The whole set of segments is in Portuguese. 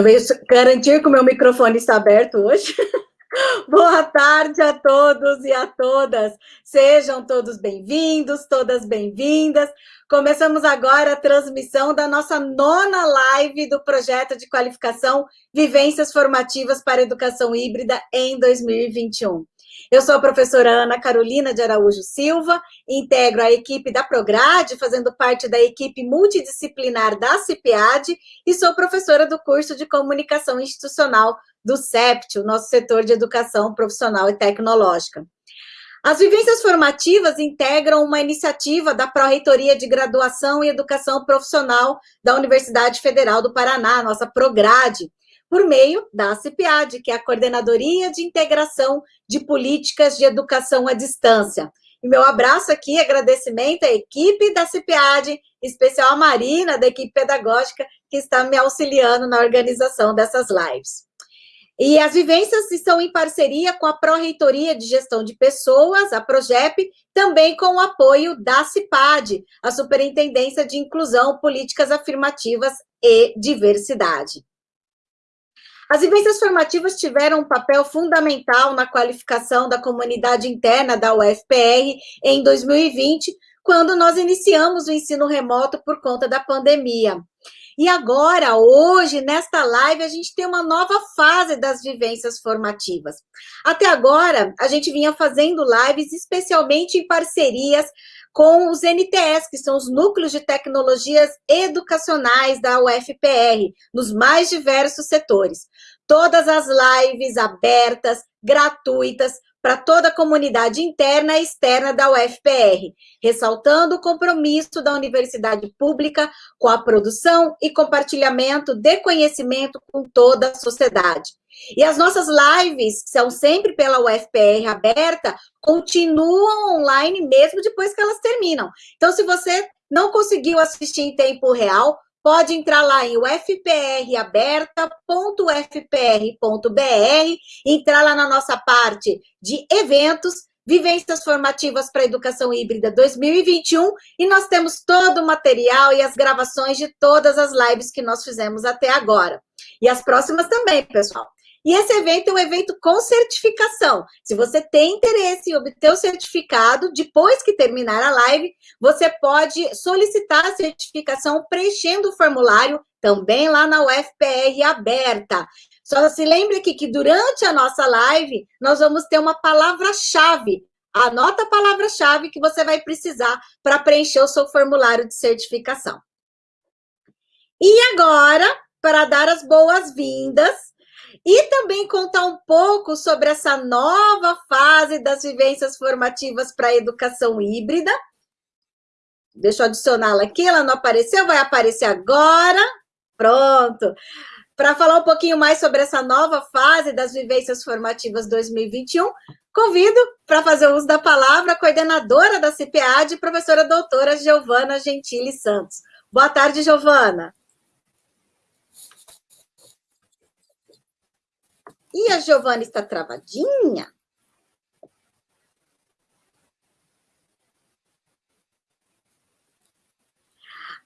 Eu venho garantir que o meu microfone está aberto hoje. Boa tarde a todos e a todas. Sejam todos bem-vindos, todas bem-vindas. Começamos agora a transmissão da nossa nona live do projeto de qualificação Vivências Formativas para Educação Híbrida em 2021. Eu sou a professora Ana Carolina de Araújo Silva, integro a equipe da Prograde, fazendo parte da equipe multidisciplinar da CIPIAD, e sou professora do curso de Comunicação Institucional do CEPT, o nosso setor de educação profissional e tecnológica. As vivências formativas integram uma iniciativa da Pró-Reitoria de Graduação e Educação Profissional da Universidade Federal do Paraná, nossa Prograde, por meio da CIPIAD, que é a Coordenadoria de Integração de Políticas de Educação à Distância. E meu abraço aqui, agradecimento à equipe da CIPIAD, em especial a Marina, da equipe pedagógica, que está me auxiliando na organização dessas lives. E as vivências estão em parceria com a Pró-Reitoria de Gestão de Pessoas, a PROGEP, também com o apoio da CIPAD, a Superintendência de Inclusão, Políticas Afirmativas e Diversidade. As vivências formativas tiveram um papel fundamental na qualificação da comunidade interna da UFPR em 2020, quando nós iniciamos o ensino remoto por conta da pandemia. E agora, hoje, nesta live, a gente tem uma nova fase das vivências formativas. Até agora, a gente vinha fazendo lives especialmente em parcerias com os NTS, que são os Núcleos de Tecnologias Educacionais da UFPR, nos mais diversos setores todas as lives abertas, gratuitas, para toda a comunidade interna e externa da UFPR, ressaltando o compromisso da universidade pública com a produção e compartilhamento de conhecimento com toda a sociedade. E as nossas lives, são sempre pela UFPR aberta, continuam online mesmo depois que elas terminam. Então, se você não conseguiu assistir em tempo real, pode entrar lá em ufpraberta.ufpr.br, entrar lá na nossa parte de eventos, Vivências Formativas para a Educação Híbrida 2021, e nós temos todo o material e as gravações de todas as lives que nós fizemos até agora. E as próximas também, pessoal. E esse evento é um evento com certificação. Se você tem interesse em obter o certificado, depois que terminar a live, você pode solicitar a certificação preenchendo o formulário também lá na UFPR aberta. Só se lembre aqui que durante a nossa live, nós vamos ter uma palavra-chave. Anota a palavra-chave que você vai precisar para preencher o seu formulário de certificação. E agora, para dar as boas-vindas, e também contar um pouco sobre essa nova fase das vivências formativas para a educação híbrida. Deixa eu adicioná-la aqui, ela não apareceu, vai aparecer agora. Pronto. Para falar um pouquinho mais sobre essa nova fase das vivências formativas 2021, convido para fazer uso da palavra a coordenadora da CPAD, professora doutora Giovana Gentili Santos. Boa tarde, Giovana. E a Giovana está travadinha?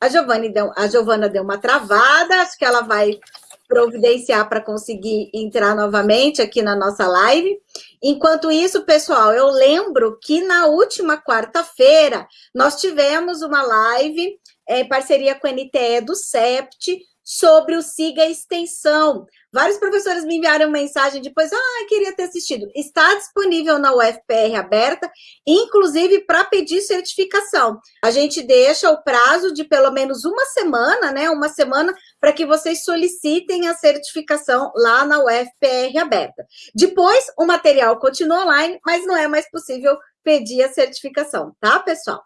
A, Giovana deu, a Giovana deu uma travada, acho que ela vai providenciar para conseguir entrar novamente aqui na nossa live. Enquanto isso, pessoal, eu lembro que na última quarta-feira nós tivemos uma live é, em parceria com a NTE do CEPT sobre o Siga Extensão. Vários professores me enviaram mensagem depois, ah, queria ter assistido. Está disponível na UFPR aberta, inclusive para pedir certificação. A gente deixa o prazo de pelo menos uma semana, né? Uma semana para que vocês solicitem a certificação lá na UFPR aberta. Depois, o material continua online, mas não é mais possível pedir a certificação, tá, pessoal?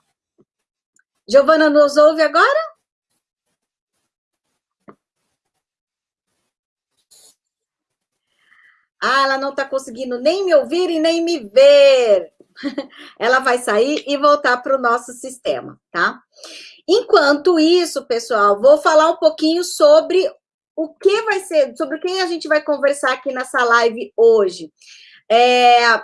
Giovana nos ouve agora? Ah, ela não está conseguindo nem me ouvir e nem me ver. ela vai sair e voltar para o nosso sistema, tá? Enquanto isso, pessoal, vou falar um pouquinho sobre o que vai ser, sobre quem a gente vai conversar aqui nessa live hoje. É,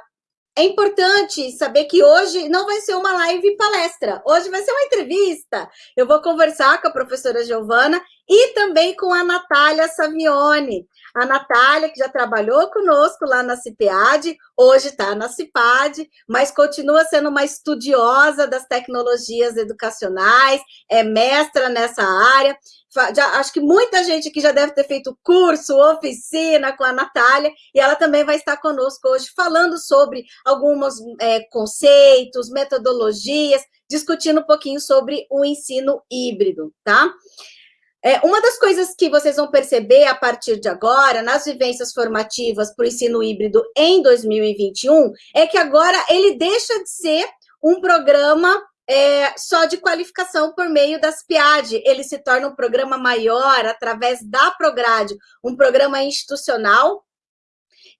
é importante saber que hoje não vai ser uma live palestra, hoje vai ser uma entrevista. Eu vou conversar com a professora Giovana e também com a Natália Savione. A Natália, que já trabalhou conosco lá na CIPEAD, hoje está na CIPAD, mas continua sendo uma estudiosa das tecnologias educacionais, é mestra nessa área. Já, acho que muita gente aqui já deve ter feito curso, oficina com a Natália, e ela também vai estar conosco hoje falando sobre alguns é, conceitos, metodologias, discutindo um pouquinho sobre o ensino híbrido, tá? É, uma das coisas que vocês vão perceber a partir de agora, nas vivências formativas para o ensino híbrido em 2021, é que agora ele deixa de ser um programa é, só de qualificação por meio das PIAD. Ele se torna um programa maior através da Prograde, um programa institucional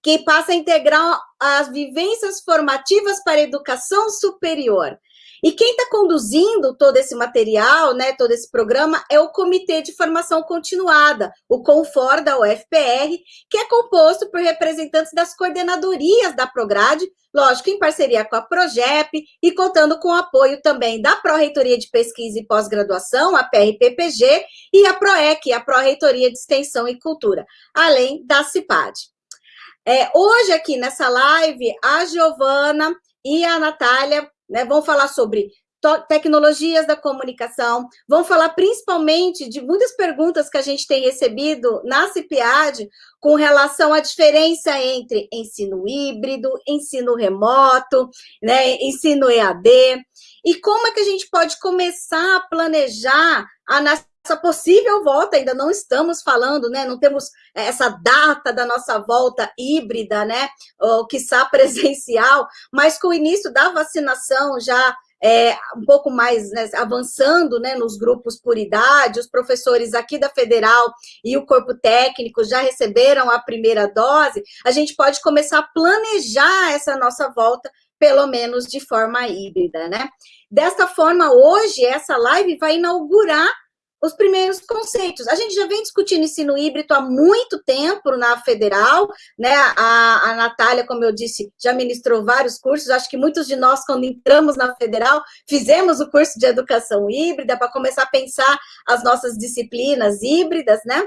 que passa a integrar as vivências formativas para a educação superior. E quem está conduzindo todo esse material, né, todo esse programa, é o Comitê de Formação Continuada, o CONFOR da UFPR, que é composto por representantes das coordenadorias da Prograde, lógico, em parceria com a PROGEP e contando com o apoio também da Pró-Reitoria de Pesquisa e Pós-Graduação, a PRPPG, e a PROEC, a Pró-Reitoria de Extensão e Cultura, além da CIPAD. É, hoje aqui nessa live, a Giovana e a Natália né? Vão falar sobre tecnologias da comunicação, vão falar principalmente de muitas perguntas que a gente tem recebido na CIPIAD com relação à diferença entre ensino híbrido, ensino remoto, né, ensino EAD, e como é que a gente pode começar a planejar a nossa possível volta, ainda não estamos falando, né, não temos essa data da nossa volta híbrida, né, ou quiçá presencial, mas com o início da vacinação já é, um pouco mais né, avançando né, nos grupos por idade, os professores aqui da Federal e o corpo técnico já receberam a primeira dose, a gente pode começar a planejar essa nossa volta, pelo menos de forma híbrida, né? Desta forma, hoje, essa live vai inaugurar os primeiros conceitos. A gente já vem discutindo ensino híbrido há muito tempo na federal, né? A, a Natália, como eu disse, já ministrou vários cursos. Acho que muitos de nós, quando entramos na federal, fizemos o curso de educação híbrida para começar a pensar as nossas disciplinas híbridas, né?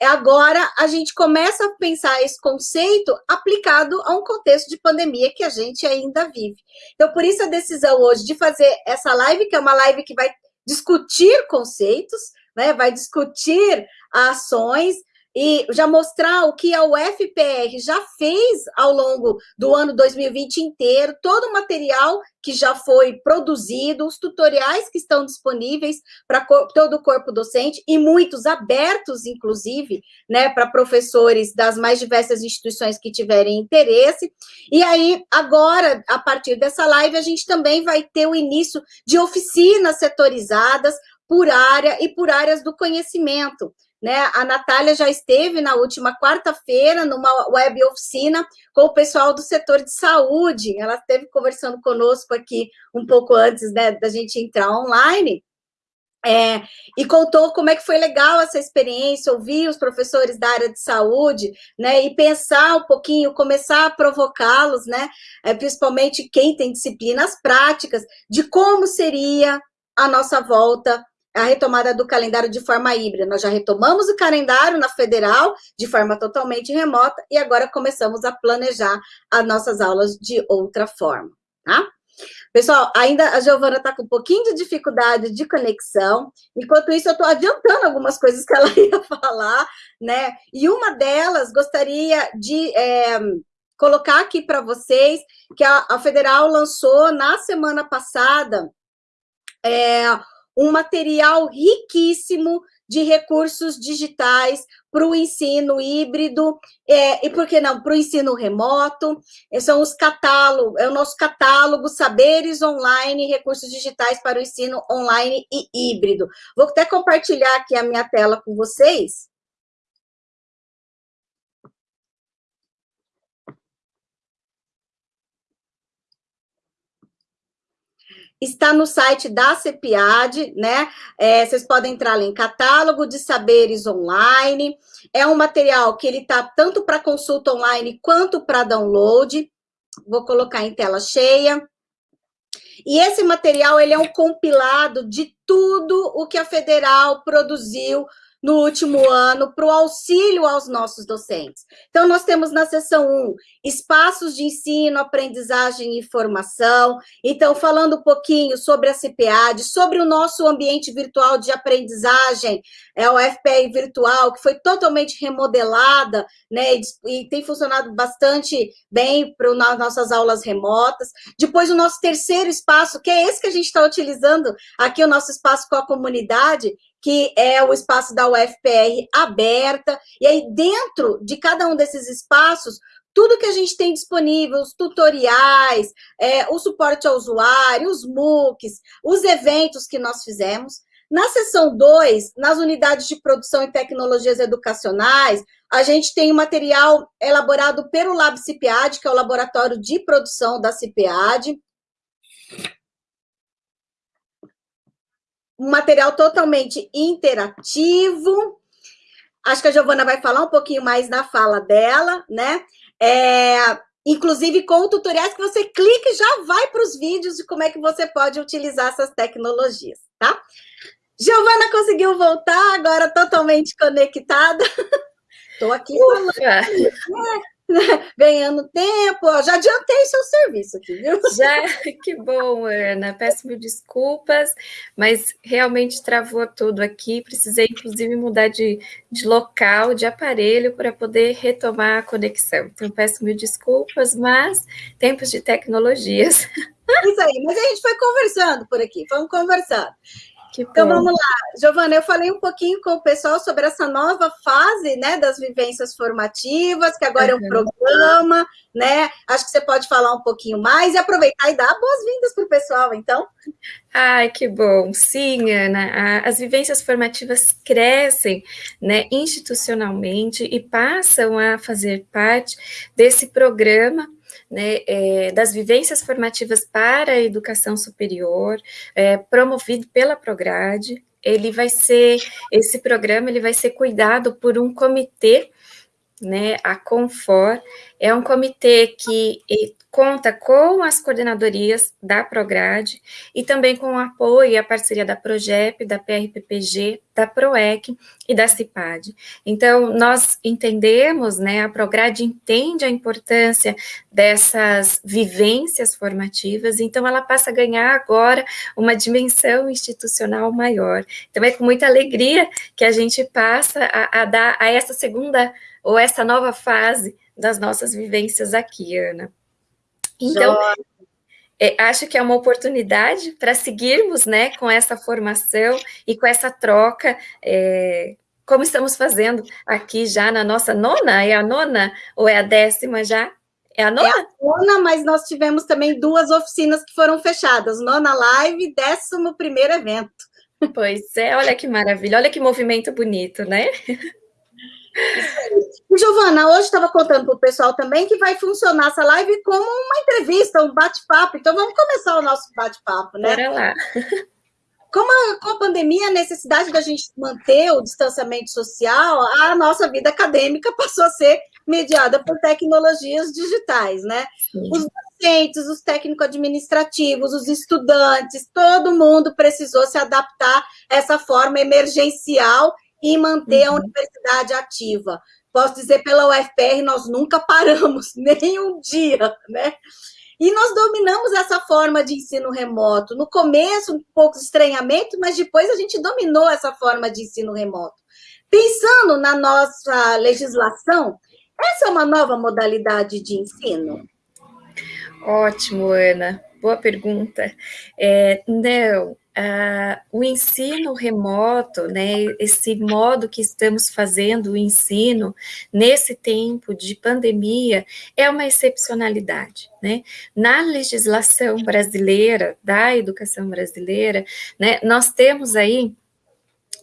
Agora, a gente começa a pensar esse conceito aplicado a um contexto de pandemia que a gente ainda vive. Então, por isso a decisão hoje de fazer essa live, que é uma live que vai discutir conceitos, né, vai discutir ações e já mostrar o que a UFPR já fez ao longo do ano 2020 inteiro, todo o material que já foi produzido, os tutoriais que estão disponíveis para todo o corpo docente e muitos abertos, inclusive, né, para professores das mais diversas instituições que tiverem interesse. E aí, agora, a partir dessa live, a gente também vai ter o início de oficinas setorizadas por área e por áreas do conhecimento. Né? A Natália já esteve na última quarta-feira numa web oficina com o pessoal do setor de saúde. Ela esteve conversando conosco aqui um pouco antes né, da gente entrar online. É, e contou como é que foi legal essa experiência, ouvir os professores da área de saúde, né, e pensar um pouquinho, começar a provocá-los, né, é, principalmente quem tem disciplinas práticas, de como seria a nossa volta a retomada do calendário de forma híbrida. Nós já retomamos o calendário na federal de forma totalmente remota e agora começamos a planejar as nossas aulas de outra forma, tá? Pessoal, ainda a Giovana está com um pouquinho de dificuldade de conexão, enquanto isso eu estou adiantando algumas coisas que ela ia falar, né? E uma delas gostaria de é, colocar aqui para vocês que a, a Federal lançou na semana passada é, um material riquíssimo de recursos digitais para o ensino híbrido, é, e por que não, para o ensino remoto, é, são os catálogos, é o nosso catálogo Saberes Online, recursos digitais para o ensino online e híbrido. Vou até compartilhar aqui a minha tela com vocês. Está no site da CEPIAD, né? É, vocês podem entrar em catálogo de saberes online. É um material que ele está tanto para consulta online quanto para download. vou colocar em tela cheia. E esse material ele é um compilado de tudo o que a Federal produziu no último ano para o auxílio aos nossos docentes. Então, nós temos na seção 1, espaços de ensino, aprendizagem e formação. Então, falando um pouquinho sobre a CPAD, sobre o nosso ambiente virtual de aprendizagem, é o FPI virtual, que foi totalmente remodelada, né, e tem funcionado bastante bem para as nossas aulas remotas. Depois, o nosso terceiro espaço, que é esse que a gente está utilizando aqui, o nosso espaço com a comunidade, que é o espaço da UFPR aberta, e aí dentro de cada um desses espaços, tudo que a gente tem disponível, os tutoriais, é, o suporte ao usuário, os MOOCs, os eventos que nós fizemos. Na seção 2, nas unidades de produção e tecnologias educacionais, a gente tem o um material elaborado pelo Lab CIPAD, que é o laboratório de produção da CIPAD. Um material totalmente interativo. Acho que a Giovana vai falar um pouquinho mais na fala dela, né? É, inclusive com tutoriais que você clica e já vai para os vídeos de como é que você pode utilizar essas tecnologias, tá? Giovana conseguiu voltar, agora totalmente conectada. Estou aqui falando. ganhando tempo. Já adiantei seu serviço aqui, viu? Já, que bom, Ana. Peço mil desculpas, mas realmente travou tudo aqui. Precisei, inclusive, mudar de, de local, de aparelho, para poder retomar a conexão. Então, peço mil desculpas, mas tempos de tecnologias. Isso aí, mas a gente foi conversando por aqui, vamos conversando então vamos lá, Giovana, eu falei um pouquinho com o pessoal sobre essa nova fase né, das vivências formativas, que agora uhum. é um programa, né? Acho que você pode falar um pouquinho mais e aproveitar e dar boas-vindas para o pessoal, então. Ai, que bom. Sim, Ana, as vivências formativas crescem né, institucionalmente e passam a fazer parte desse programa né, é, das vivências formativas para a educação superior, é, promovido pela Prograde. Ele vai ser, esse programa ele vai ser cuidado por um comitê, né, a Confor, é um comitê que conta com as coordenadorias da Prograde e também com o apoio e a parceria da Progep, da PRPPG, da PROEC e da CIPAD. Então, nós entendemos, né, a Prograde entende a importância dessas vivências formativas, então ela passa a ganhar agora uma dimensão institucional maior. Então, é com muita alegria que a gente passa a, a dar a essa segunda ou essa nova fase das nossas vivências aqui, Ana. Então, é, acho que é uma oportunidade para seguirmos né, com essa formação e com essa troca, é, como estamos fazendo aqui já na nossa nona, é a nona ou é a décima já? É a nona? É a nona, mas nós tivemos também duas oficinas que foram fechadas, nona live, décimo primeiro evento. Pois é, olha que maravilha, olha que movimento bonito, né? E, Giovana, hoje estava contando para o pessoal também que vai funcionar essa live como uma entrevista, um bate-papo. Então, vamos começar o nosso bate-papo, né? Bora lá. Como a, com a pandemia, a necessidade da gente manter o distanciamento social, a nossa vida acadêmica passou a ser mediada por tecnologias digitais, né? Sim. Os docentes, os técnico-administrativos, os estudantes, todo mundo precisou se adaptar a essa forma emergencial e manter uhum. a universidade ativa. Posso dizer, pela UFPR, nós nunca paramos, nem um dia, né? E nós dominamos essa forma de ensino remoto. No começo, um pouco de estranhamento, mas depois a gente dominou essa forma de ensino remoto. Pensando na nossa legislação, essa é uma nova modalidade de ensino? Ótimo, Ana. Boa pergunta. É, não, Uh, o ensino remoto, né, esse modo que estamos fazendo o ensino nesse tempo de pandemia é uma excepcionalidade, né? Na legislação brasileira, da educação brasileira, né, nós temos aí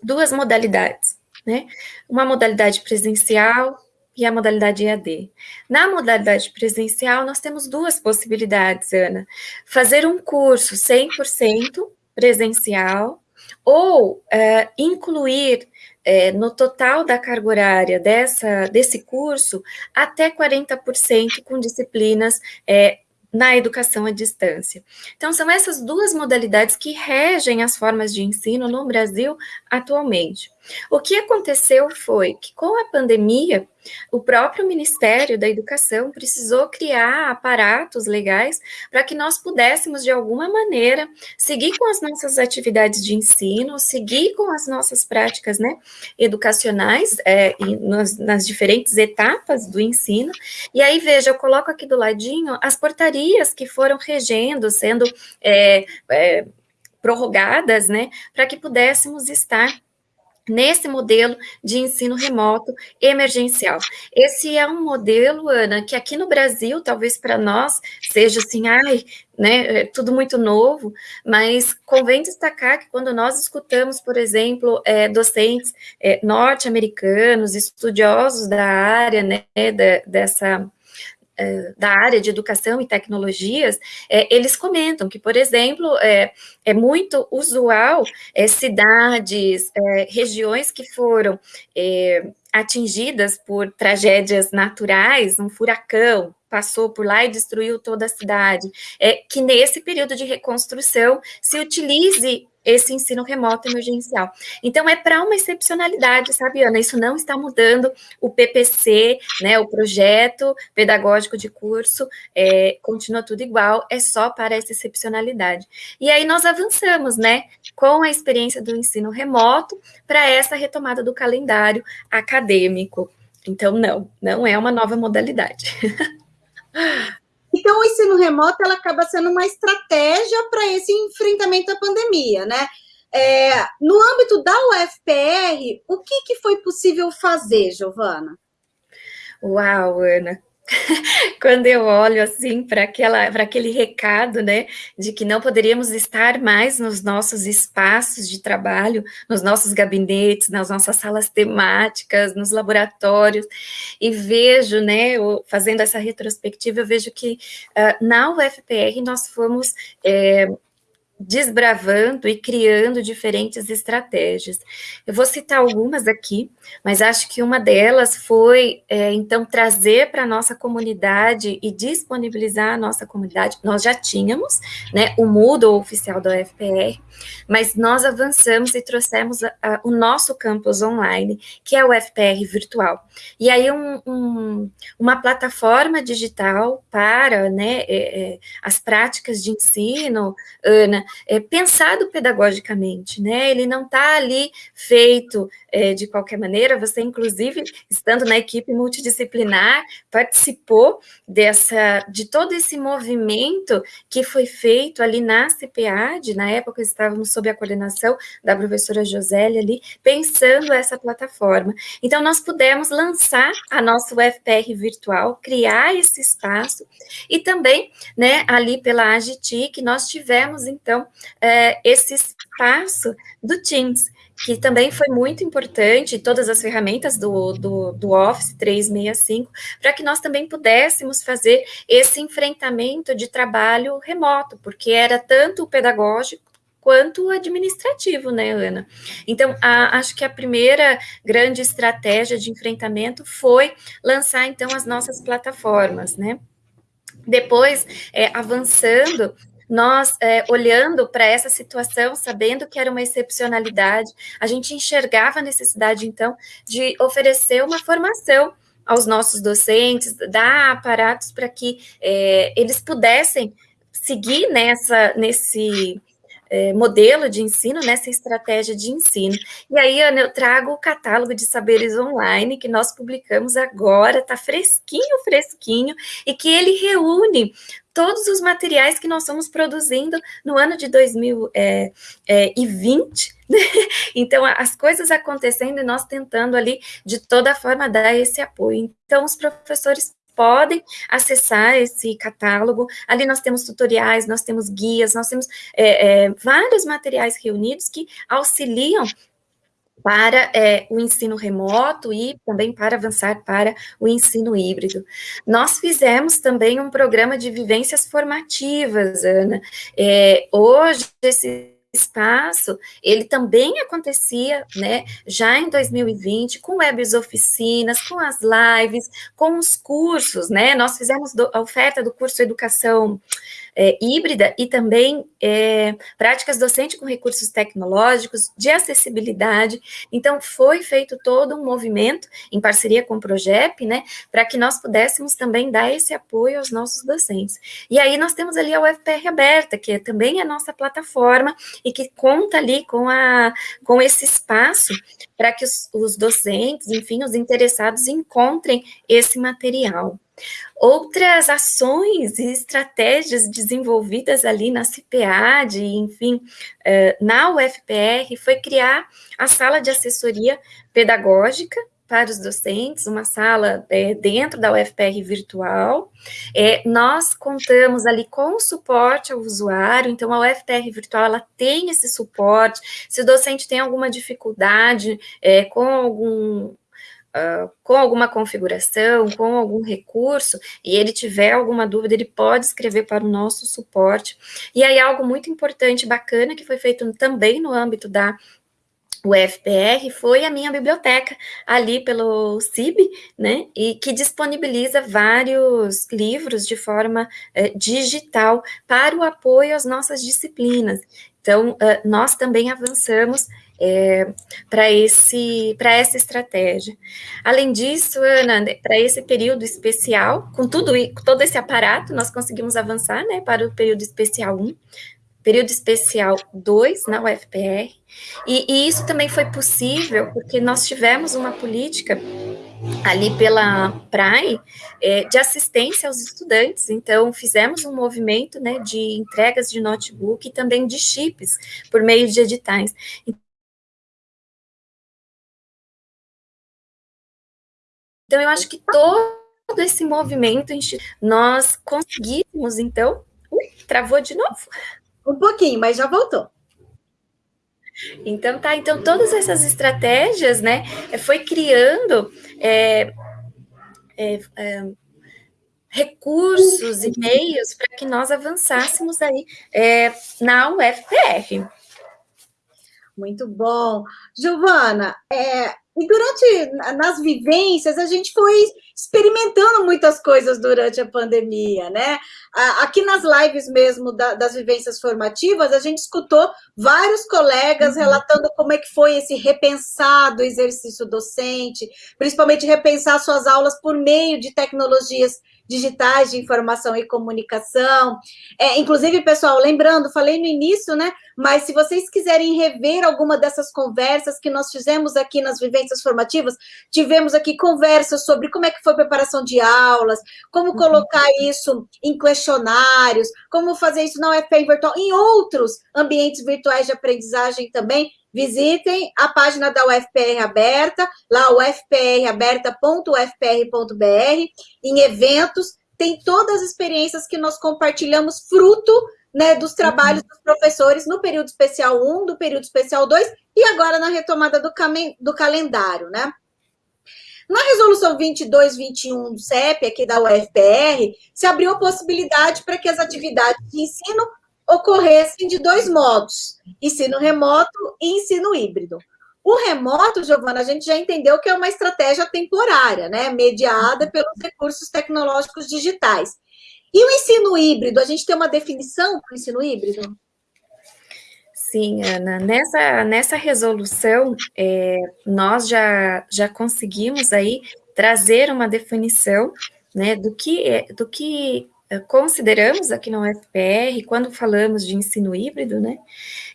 duas modalidades, né? Uma modalidade presencial e a modalidade EAD. Na modalidade presencial, nós temos duas possibilidades, Ana. Fazer um curso 100% presencial ou é, incluir é, no total da carga horária dessa, desse curso até 40% com disciplinas é, na educação à distância. Então, são essas duas modalidades que regem as formas de ensino no Brasil atualmente. O que aconteceu foi que, com a pandemia, o próprio Ministério da Educação precisou criar aparatos legais para que nós pudéssemos, de alguma maneira, seguir com as nossas atividades de ensino, seguir com as nossas práticas né, educacionais é, nas, nas diferentes etapas do ensino. E aí, veja, eu coloco aqui do ladinho as portarias que foram regendo, sendo é, é, prorrogadas, né, para que pudéssemos estar nesse modelo de ensino remoto emergencial. Esse é um modelo, Ana, que aqui no Brasil, talvez para nós, seja assim, ai, né, é tudo muito novo, mas convém destacar que quando nós escutamos, por exemplo, é, docentes é, norte-americanos, estudiosos da área, né, da, dessa da área de educação e tecnologias, é, eles comentam que, por exemplo, é, é muito usual é, cidades, é, regiões que foram é, atingidas por tragédias naturais, um furacão, passou por lá e destruiu toda a cidade, é que nesse período de reconstrução se utilize esse ensino remoto emergencial. Então, é para uma excepcionalidade, sabe, Ana? Isso não está mudando o PPC, né, o projeto pedagógico de curso, é, continua tudo igual, é só para essa excepcionalidade. E aí nós avançamos, né, com a experiência do ensino remoto para essa retomada do calendário acadêmico. Então, não, não é uma nova modalidade. Então, o ensino remoto ela acaba sendo uma estratégia para esse enfrentamento à pandemia, né? É, no âmbito da UFPR, o que, que foi possível fazer, Giovana? Uau, Ana, quando eu olho assim para aquele recado, né, de que não poderíamos estar mais nos nossos espaços de trabalho, nos nossos gabinetes, nas nossas salas temáticas, nos laboratórios, e vejo, né, fazendo essa retrospectiva, eu vejo que uh, na UFPR nós fomos é, desbravando e criando diferentes estratégias. Eu vou citar algumas aqui, mas acho que uma delas foi, é, então, trazer para a nossa comunidade e disponibilizar a nossa comunidade. Nós já tínhamos né, o Moodle oficial da UFPR, mas nós avançamos e trouxemos a, a, o nosso campus online, que é o UFPR virtual. E aí, um, um, uma plataforma digital para né, é, é, as práticas de ensino, Ana, é, pensado pedagogicamente, né? Ele não está ali feito é, de qualquer maneira. Você, inclusive, estando na equipe multidisciplinar, participou dessa, de todo esse movimento que foi feito ali na CPAD. Na época, estávamos sob a coordenação da professora Josélia ali, pensando essa plataforma. Então, nós pudemos lançar a nossa UFPR virtual, criar esse espaço e também, né, ali pela AGTIC, nós tivemos, então, é, esse espaço do Teams, que também foi muito importante, todas as ferramentas do, do, do Office 365, para que nós também pudéssemos fazer esse enfrentamento de trabalho remoto, porque era tanto o pedagógico quanto administrativo, né, Ana? Então, a, acho que a primeira grande estratégia de enfrentamento foi lançar, então, as nossas plataformas, né? Depois, é, avançando, nós, é, olhando para essa situação, sabendo que era uma excepcionalidade, a gente enxergava a necessidade, então, de oferecer uma formação aos nossos docentes, dar aparatos para que é, eles pudessem seguir nessa, nesse é, modelo de ensino, nessa estratégia de ensino. E aí, Ana, eu trago o catálogo de saberes online que nós publicamos agora, está fresquinho, fresquinho, e que ele reúne todos os materiais que nós estamos produzindo no ano de 2020. É, é, né? Então, as coisas acontecendo e nós tentando ali, de toda forma, dar esse apoio. Então, os professores podem acessar esse catálogo. Ali nós temos tutoriais, nós temos guias, nós temos é, é, vários materiais reunidos que auxiliam para é, o ensino remoto e também para avançar para o ensino híbrido. Nós fizemos também um programa de vivências formativas, Ana. É, hoje, esse espaço, ele também acontecia, né, já em 2020, com webs oficinas, com as lives, com os cursos, né, nós fizemos a oferta do curso Educação é, híbrida e também é, práticas docentes com recursos tecnológicos, de acessibilidade. Então, foi feito todo um movimento, em parceria com o Progep, né, para que nós pudéssemos também dar esse apoio aos nossos docentes. E aí nós temos ali a UFPR aberta, que é também a nossa plataforma e que conta ali com, a, com esse espaço para que os, os docentes, enfim, os interessados encontrem esse material. Outras ações e estratégias desenvolvidas ali na CPAD, enfim, eh, na UFPR, foi criar a sala de assessoria pedagógica para os docentes, uma sala é, dentro da UFPR virtual. É, nós contamos ali com suporte ao usuário, então a UFPR virtual ela tem esse suporte. Se o docente tem alguma dificuldade é, com algum uh, com alguma configuração, com algum recurso, e ele tiver alguma dúvida, ele pode escrever para o nosso suporte. E aí, algo muito importante, bacana, que foi feito também no âmbito da o FPR foi a minha biblioteca ali pelo CIB, né, e que disponibiliza vários livros de forma eh, digital para o apoio às nossas disciplinas. Então, uh, nós também avançamos é, para essa estratégia. Além disso, Ana, para esse período especial, com tudo com todo esse aparato, nós conseguimos avançar, né, para o período especial 1, período especial 2 na UFPR, e, e isso também foi possível porque nós tivemos uma política ali pela PRAE, é, de assistência aos estudantes. Então, fizemos um movimento né, de entregas de notebook e também de chips por meio de editais. Então, eu acho que todo esse movimento, nós conseguimos, então... Ui, travou de novo? Um pouquinho, mas já voltou. Então, tá. Então, todas essas estratégias, né, foi criando é, é, é, recursos e meios para que nós avançássemos aí é, na UFPR. Muito bom. Giovana, é, e durante, nas vivências, a gente foi experimentando muitas coisas durante a pandemia, né? Aqui nas lives mesmo da, das vivências formativas, a gente escutou vários colegas uhum. relatando como é que foi esse repensado exercício docente, principalmente repensar suas aulas por meio de tecnologias digitais de informação e comunicação. É, inclusive, pessoal, lembrando, falei no início, né? Mas se vocês quiserem rever alguma dessas conversas que nós fizemos aqui nas vivências formativas, tivemos aqui conversas sobre como é que foi a preparação de aulas, como uhum. colocar isso em questionários, como fazer isso na UFPR virtual, em outros ambientes virtuais de aprendizagem também, visitem a página da UFPR aberta, lá ufpraberta.ufpr.br, em eventos, tem todas as experiências que nós compartilhamos, fruto né, dos trabalhos dos professores no período especial 1, do período especial 2, e agora na retomada do, do calendário, né? Na resolução 2221 do CEP, aqui da UFPR, se abriu a possibilidade para que as atividades de ensino ocorressem de dois modos, ensino remoto e ensino híbrido. O remoto, Giovana, a gente já entendeu que é uma estratégia temporária, né, mediada pelos recursos tecnológicos digitais. E o ensino híbrido, a gente tem uma definição para o ensino híbrido? Sim, Ana, nessa, nessa resolução, é, nós já, já conseguimos aí trazer uma definição né, do que, é, do que consideramos aqui na UFPR, quando falamos de ensino híbrido, né?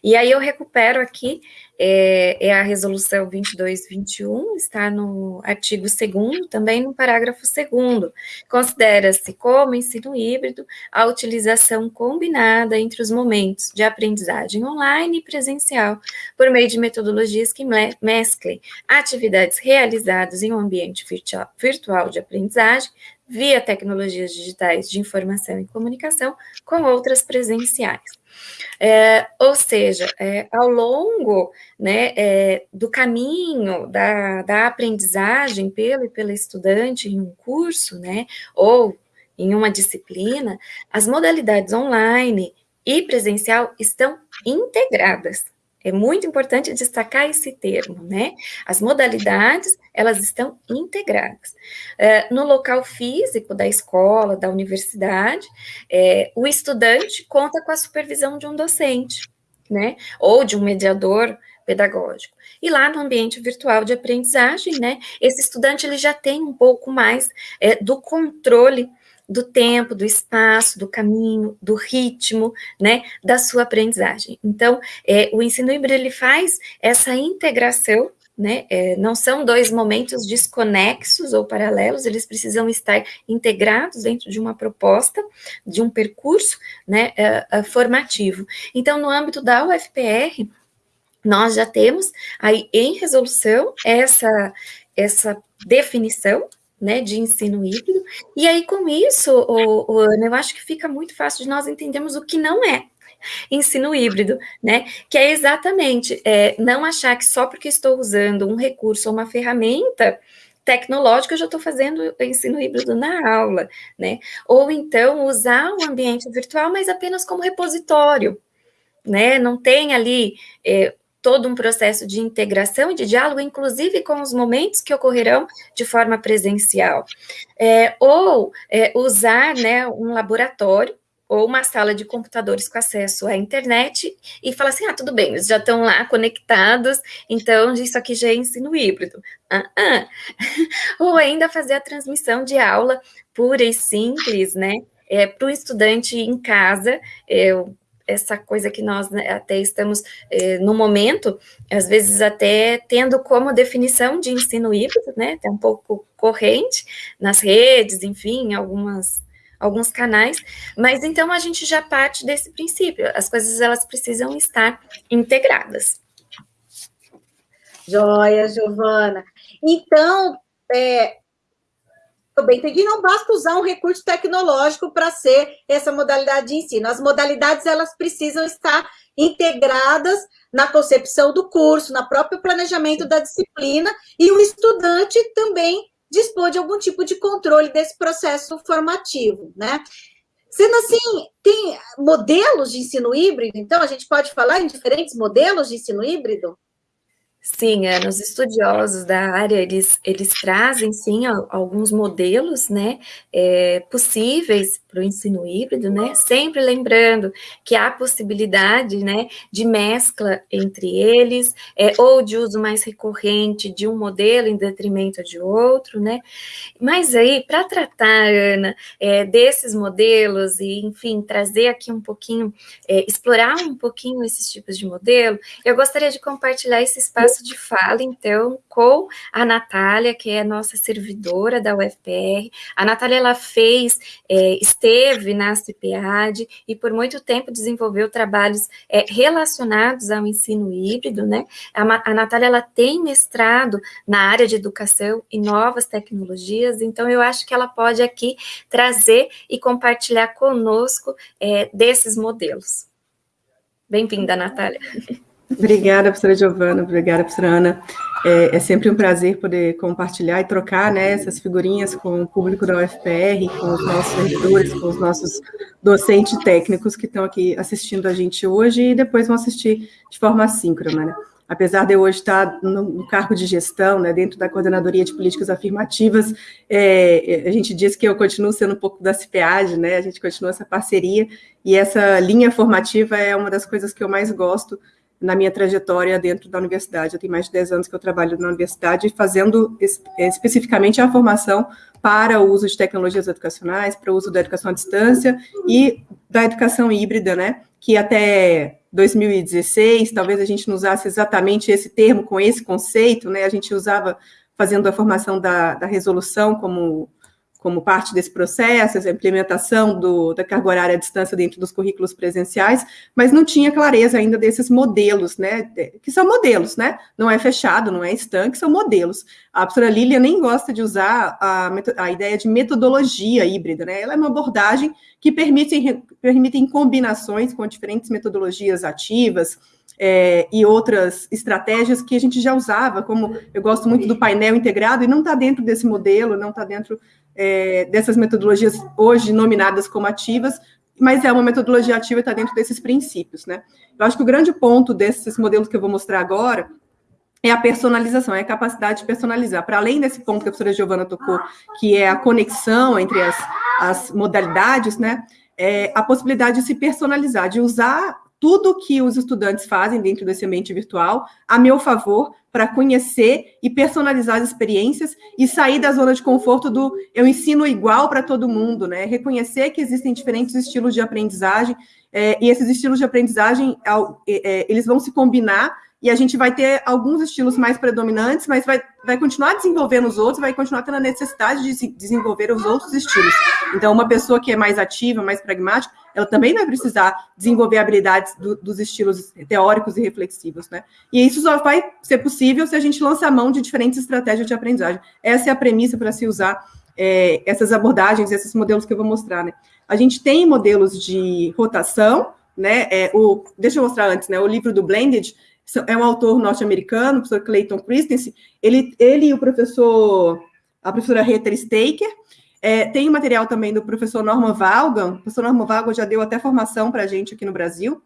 E aí eu recupero aqui, é, é a resolução 2221, está no artigo 2 também no parágrafo 2 Considera-se como ensino híbrido a utilização combinada entre os momentos de aprendizagem online e presencial, por meio de metodologias que mesclem atividades realizadas em um ambiente virtual de aprendizagem, via tecnologias digitais de informação e comunicação com outras presenciais. É, ou seja, é, ao longo né, é, do caminho da, da aprendizagem pelo e pela estudante em um curso, né, ou em uma disciplina, as modalidades online e presencial estão integradas. É muito importante destacar esse termo, né? As modalidades, elas estão integradas. É, no local físico da escola, da universidade, é, o estudante conta com a supervisão de um docente, né? Ou de um mediador pedagógico. E lá no ambiente virtual de aprendizagem, né? Esse estudante, ele já tem um pouco mais é, do controle do tempo, do espaço, do caminho, do ritmo, né, da sua aprendizagem. Então, é, o ensino híbrido, ele faz essa integração, né, é, não são dois momentos desconexos ou paralelos, eles precisam estar integrados dentro de uma proposta, de um percurso, né, é, é formativo. Então, no âmbito da UFPR, nós já temos aí em resolução essa, essa definição né, de ensino híbrido, e aí com isso, o, o, eu acho que fica muito fácil de nós entendermos o que não é ensino híbrido, né, que é exatamente é, não achar que só porque estou usando um recurso ou uma ferramenta tecnológica, eu já estou fazendo ensino híbrido na aula, né, ou então usar o ambiente virtual, mas apenas como repositório, né, não tem ali é, todo um processo de integração e de diálogo, inclusive com os momentos que ocorrerão de forma presencial. É, ou é, usar né, um laboratório ou uma sala de computadores com acesso à internet e falar assim, ah, tudo bem, eles já estão lá conectados, então isso aqui já é ensino híbrido. Ah, ah. ou ainda fazer a transmissão de aula pura e simples, né, é, para o estudante em casa, é, essa coisa que nós né, até estamos, eh, no momento, às vezes até tendo como definição de ensino híbrido, né, até um pouco corrente nas redes, enfim, algumas alguns canais, mas então a gente já parte desse princípio, as coisas elas precisam estar integradas. Joia, Giovana. Então, é, eu bem entendi, não basta usar um recurso tecnológico para ser essa modalidade de ensino. As modalidades, elas precisam estar integradas na concepção do curso, no próprio planejamento da disciplina, e o estudante também dispor de algum tipo de controle desse processo formativo, né? Sendo assim, tem modelos de ensino híbrido, então a gente pode falar em diferentes modelos de ensino híbrido? Sim, é, os estudiosos da área, eles, eles trazem, sim, alguns modelos, né, é, possíveis para o ensino híbrido, né, sempre lembrando que há possibilidade, né, de mescla entre eles, é, ou de uso mais recorrente de um modelo em detrimento de outro, né, mas aí, para tratar, Ana, é, desses modelos e, enfim, trazer aqui um pouquinho, é, explorar um pouquinho esses tipos de modelo, eu gostaria de compartilhar esse espaço de fala, então, com a Natália, que é nossa servidora da UFPR. A Natália, ela fez, é, esteve na CIPEAD e por muito tempo desenvolveu trabalhos é, relacionados ao ensino híbrido, né? A, a Natália, ela tem mestrado na área de educação e novas tecnologias, então eu acho que ela pode aqui trazer e compartilhar conosco é, desses modelos. Bem-vinda, Natália. Obrigada, professora Giovana, obrigada, professora Ana. É, é, sempre um prazer poder compartilhar e trocar né, essas figurinhas com o público da UFPR, com os nossos servidores, com os nossos docentes técnicos que estão aqui assistindo a gente hoje e depois vão assistir de forma assíncrona. Né? Apesar de eu hoje estar no, cargo de gestão, né, dentro da Coordenadoria de Políticas Afirmativas, é, a gente diz que eu continuo sendo um pouco da CPAD, né, a gente continua essa parceria, e essa linha formativa é uma das coisas que eu mais gosto, na minha trajetória dentro da universidade. Eu tenho mais de 10 anos que eu trabalho na universidade, fazendo especificamente a formação para o uso de tecnologias educacionais, para o uso da educação à distância e da educação híbrida, né? Que até 2016, talvez a gente não usasse exatamente esse termo com esse conceito, né? A gente usava fazendo a formação da, da resolução como como parte desse processo, a implementação do, da carga horária à distância dentro dos currículos presenciais, mas não tinha clareza ainda desses modelos, né, que são modelos, né, não é fechado, não é estanque, são modelos. A professora Lília nem gosta de usar a, a ideia de metodologia híbrida, né, ela é uma abordagem que permite, permite combinações com diferentes metodologias ativas, é, e outras estratégias que a gente já usava, como eu gosto muito do painel integrado, e não está dentro desse modelo, não está dentro é, dessas metodologias hoje nominadas como ativas, mas é uma metodologia ativa e está dentro desses princípios, né? Eu acho que o grande ponto desses modelos que eu vou mostrar agora é a personalização, é a capacidade de personalizar. Para além desse ponto que a professora Giovana tocou, que é a conexão entre as, as modalidades, né? É a possibilidade de se personalizar, de usar tudo que os estudantes fazem dentro desse ambiente virtual a meu favor para conhecer e personalizar as experiências e sair da zona de conforto do eu ensino igual para todo mundo, né? Reconhecer que existem diferentes estilos de aprendizagem é, e esses estilos de aprendizagem é, eles vão se combinar e a gente vai ter alguns estilos mais predominantes, mas vai, vai continuar desenvolvendo os outros, vai continuar tendo a necessidade de desenvolver os outros estilos. Então, uma pessoa que é mais ativa, mais pragmática, ela também vai precisar desenvolver habilidades do, dos estilos teóricos e reflexivos, né? E isso só vai ser possível se a gente lançar mão de diferentes estratégias de aprendizagem. Essa é a premissa para se usar é, essas abordagens, esses modelos que eu vou mostrar, né? A gente tem modelos de rotação, né? É, o, deixa eu mostrar antes, né? O livro do Blended, é um autor norte-americano, o professor Clayton Christensen, ele, ele e o professor, a professora Rita Staker, é, tem material também do professor Norman Valgan, o professor Norman Valgan já deu até formação para a gente aqui no Brasil,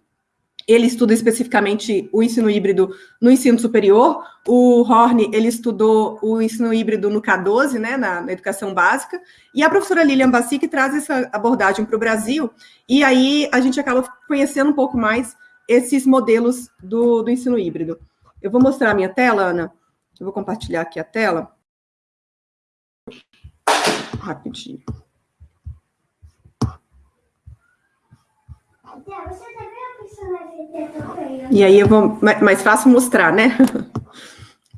ele estuda especificamente o ensino híbrido no ensino superior, o Horn, ele estudou o ensino híbrido no K12, né, na, na educação básica, e a professora Lilian Bassi que traz essa abordagem para o Brasil, e aí a gente acaba conhecendo um pouco mais esses modelos do, do ensino híbrido. Eu vou mostrar a minha tela, Ana. Eu vou compartilhar aqui a tela. Rapidinho. E aí eu vou mais fácil mostrar, né?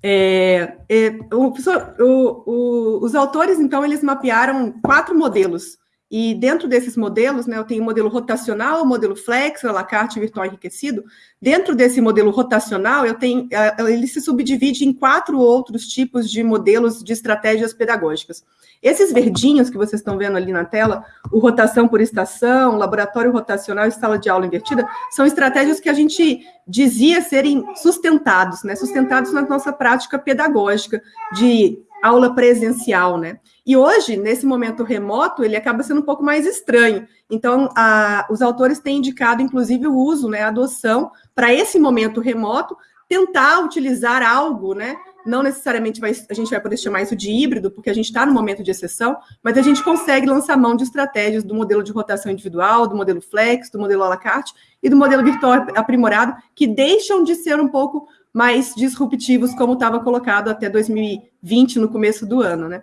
É, é, o, o, os autores, então, eles mapearam quatro modelos e dentro desses modelos, né, eu tenho o modelo rotacional, o modelo flex, o la carte virtual enriquecido. Dentro desse modelo rotacional, eu tenho, ele se subdivide em quatro outros tipos de modelos de estratégias pedagógicas. Esses verdinhos que vocês estão vendo ali na tela, o rotação por estação, laboratório rotacional e sala de aula invertida, são estratégias que a gente dizia serem sustentados, né, sustentados na nossa prática pedagógica de aula presencial, né? E hoje, nesse momento remoto, ele acaba sendo um pouco mais estranho. Então, a, os autores têm indicado, inclusive, o uso, né, a adoção, para esse momento remoto, tentar utilizar algo, né? Não necessariamente vai, a gente vai poder chamar isso de híbrido, porque a gente está no momento de exceção, mas a gente consegue lançar mão de estratégias do modelo de rotação individual, do modelo flex, do modelo à la carte e do modelo virtual aprimorado, que deixam de ser um pouco mais disruptivos, como estava colocado até 2020, no começo do ano, né?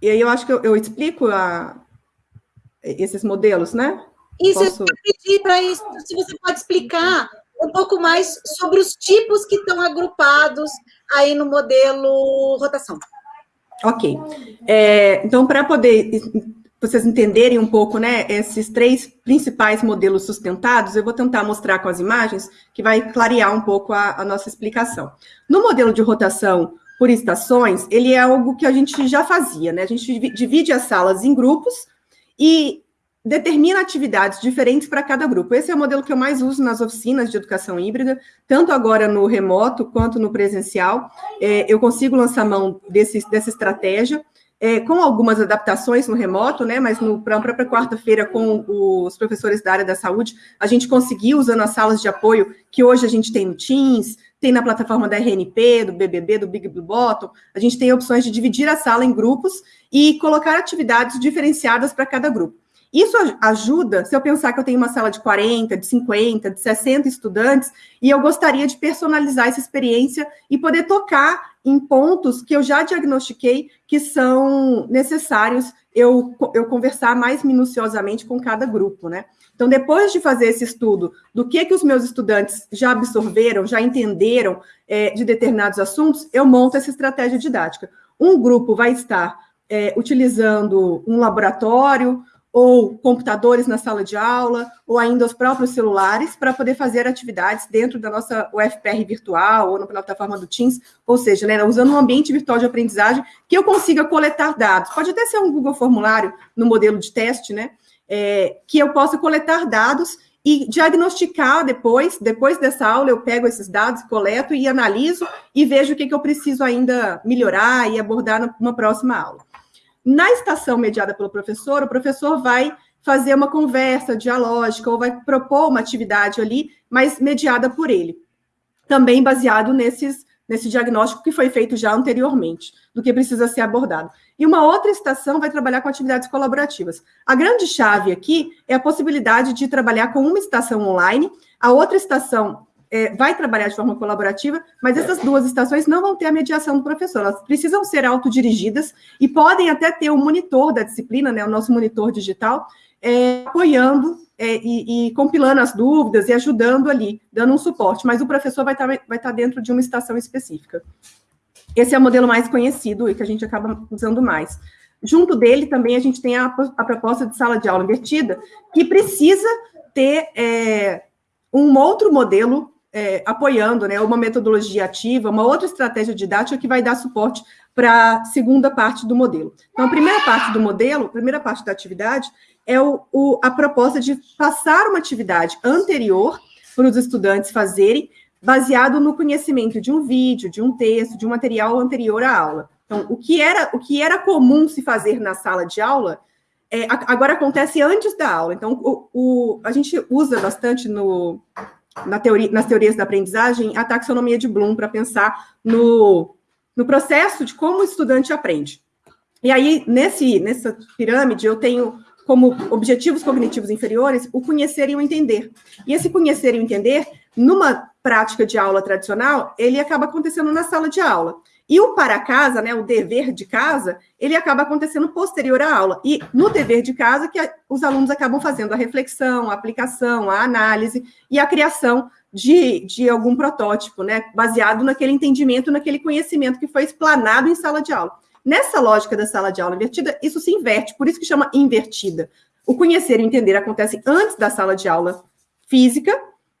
E aí eu acho que eu, eu explico a, esses modelos, né? Isso, Posso... eu pedir para isso, se você pode explicar um pouco mais sobre os tipos que estão agrupados aí no modelo rotação. Ok. É, então, para poder vocês entenderem um pouco, né, esses três principais modelos sustentados, eu vou tentar mostrar com as imagens, que vai clarear um pouco a, a nossa explicação. No modelo de rotação por estações, ele é algo que a gente já fazia, né? A gente divide as salas em grupos e determina atividades diferentes para cada grupo. Esse é o modelo que eu mais uso nas oficinas de educação híbrida, tanto agora no remoto quanto no presencial. É, eu consigo lançar mão desse, dessa estratégia é, com algumas adaptações no remoto, né, mas no, para a própria quarta-feira, com os professores da área da saúde, a gente conseguiu, usando as salas de apoio que hoje a gente tem no Teams, tem na plataforma da RNP, do BBB, do Big Blue Bottom, a gente tem opções de dividir a sala em grupos e colocar atividades diferenciadas para cada grupo. Isso ajuda se eu pensar que eu tenho uma sala de 40, de 50, de 60 estudantes e eu gostaria de personalizar essa experiência e poder tocar em pontos que eu já diagnostiquei que são necessários eu, eu conversar mais minuciosamente com cada grupo, né? Então, depois de fazer esse estudo do que, que os meus estudantes já absorveram, já entenderam é, de determinados assuntos, eu monto essa estratégia didática. Um grupo vai estar é, utilizando um laboratório, ou computadores na sala de aula, ou ainda os próprios celulares, para poder fazer atividades dentro da nossa UFPR virtual, ou na plataforma do Teams, ou seja, né, usando um ambiente virtual de aprendizagem que eu consiga coletar dados. Pode até ser um Google Formulário no modelo de teste, né, é, que eu possa coletar dados e diagnosticar depois, depois dessa aula, eu pego esses dados, coleto e analiso e vejo o que, que eu preciso ainda melhorar e abordar numa próxima aula. Na estação mediada pelo professor, o professor vai fazer uma conversa dialógica ou vai propor uma atividade ali, mas mediada por ele. Também baseado nesses, nesse diagnóstico que foi feito já anteriormente, do que precisa ser abordado. E uma outra estação vai trabalhar com atividades colaborativas. A grande chave aqui é a possibilidade de trabalhar com uma estação online, a outra estação é, vai trabalhar de forma colaborativa, mas essas duas estações não vão ter a mediação do professor, elas precisam ser autodirigidas e podem até ter o monitor da disciplina, né, o nosso monitor digital, é, apoiando é, e, e, compilando as dúvidas e ajudando ali, dando um suporte, mas o professor vai estar, vai estar dentro de uma estação específica. Esse é o modelo mais conhecido e que a gente acaba usando mais. Junto dele também a gente tem a, a proposta de sala de aula invertida, que precisa ter é, um outro modelo é, apoiando, né, uma metodologia ativa, uma outra estratégia didática que vai dar suporte para a segunda parte do modelo. Então, a primeira parte do modelo, a primeira parte da atividade, é o, o, a proposta de passar uma atividade anterior para os estudantes fazerem, baseado no conhecimento de um vídeo, de um texto, de um material anterior à aula. Então, o que era, o que era comum se fazer na sala de aula, é, agora acontece antes da aula. Então, o, o, a gente usa bastante no, na teoria, nas teorias da aprendizagem a taxonomia de Bloom para pensar no, no processo de como o estudante aprende. E aí, nesse, nessa pirâmide, eu tenho como objetivos cognitivos inferiores o conhecer e o entender. E esse conhecer e o entender, numa prática de aula tradicional, ele acaba acontecendo na sala de aula. E o para casa, né, o dever de casa, ele acaba acontecendo posterior à aula. E no dever de casa que os alunos acabam fazendo a reflexão, a aplicação, a análise e a criação de, de algum protótipo, né, baseado naquele entendimento, naquele conhecimento que foi explanado em sala de aula. Nessa lógica da sala de aula invertida, isso se inverte, por isso que chama invertida. O conhecer e entender acontece antes da sala de aula física,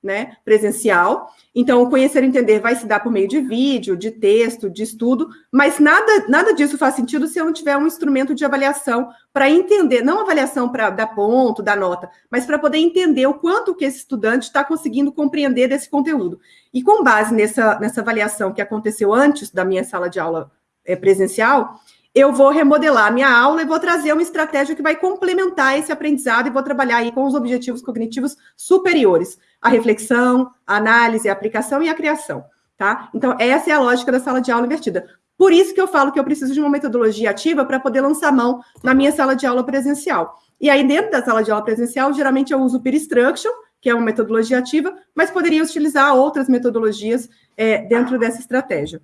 né, presencial. Então, conhecer e entender vai se dar por meio de vídeo, de texto, de estudo, mas nada, nada disso faz sentido se eu não tiver um instrumento de avaliação para entender, não avaliação para dar ponto, dar nota, mas para poder entender o quanto que esse estudante está conseguindo compreender desse conteúdo. E com base nessa, nessa avaliação que aconteceu antes da minha sala de aula é, presencial, eu vou remodelar a minha aula e vou trazer uma estratégia que vai complementar esse aprendizado e vou trabalhar aí com os objetivos cognitivos superiores, a reflexão, a análise, a aplicação e a criação, tá? Então, essa é a lógica da sala de aula invertida. Por isso que eu falo que eu preciso de uma metodologia ativa para poder lançar mão na minha sala de aula presencial. E aí, dentro da sala de aula presencial, geralmente eu uso o Peer Instruction, que é uma metodologia ativa, mas poderia utilizar outras metodologias é, dentro dessa estratégia.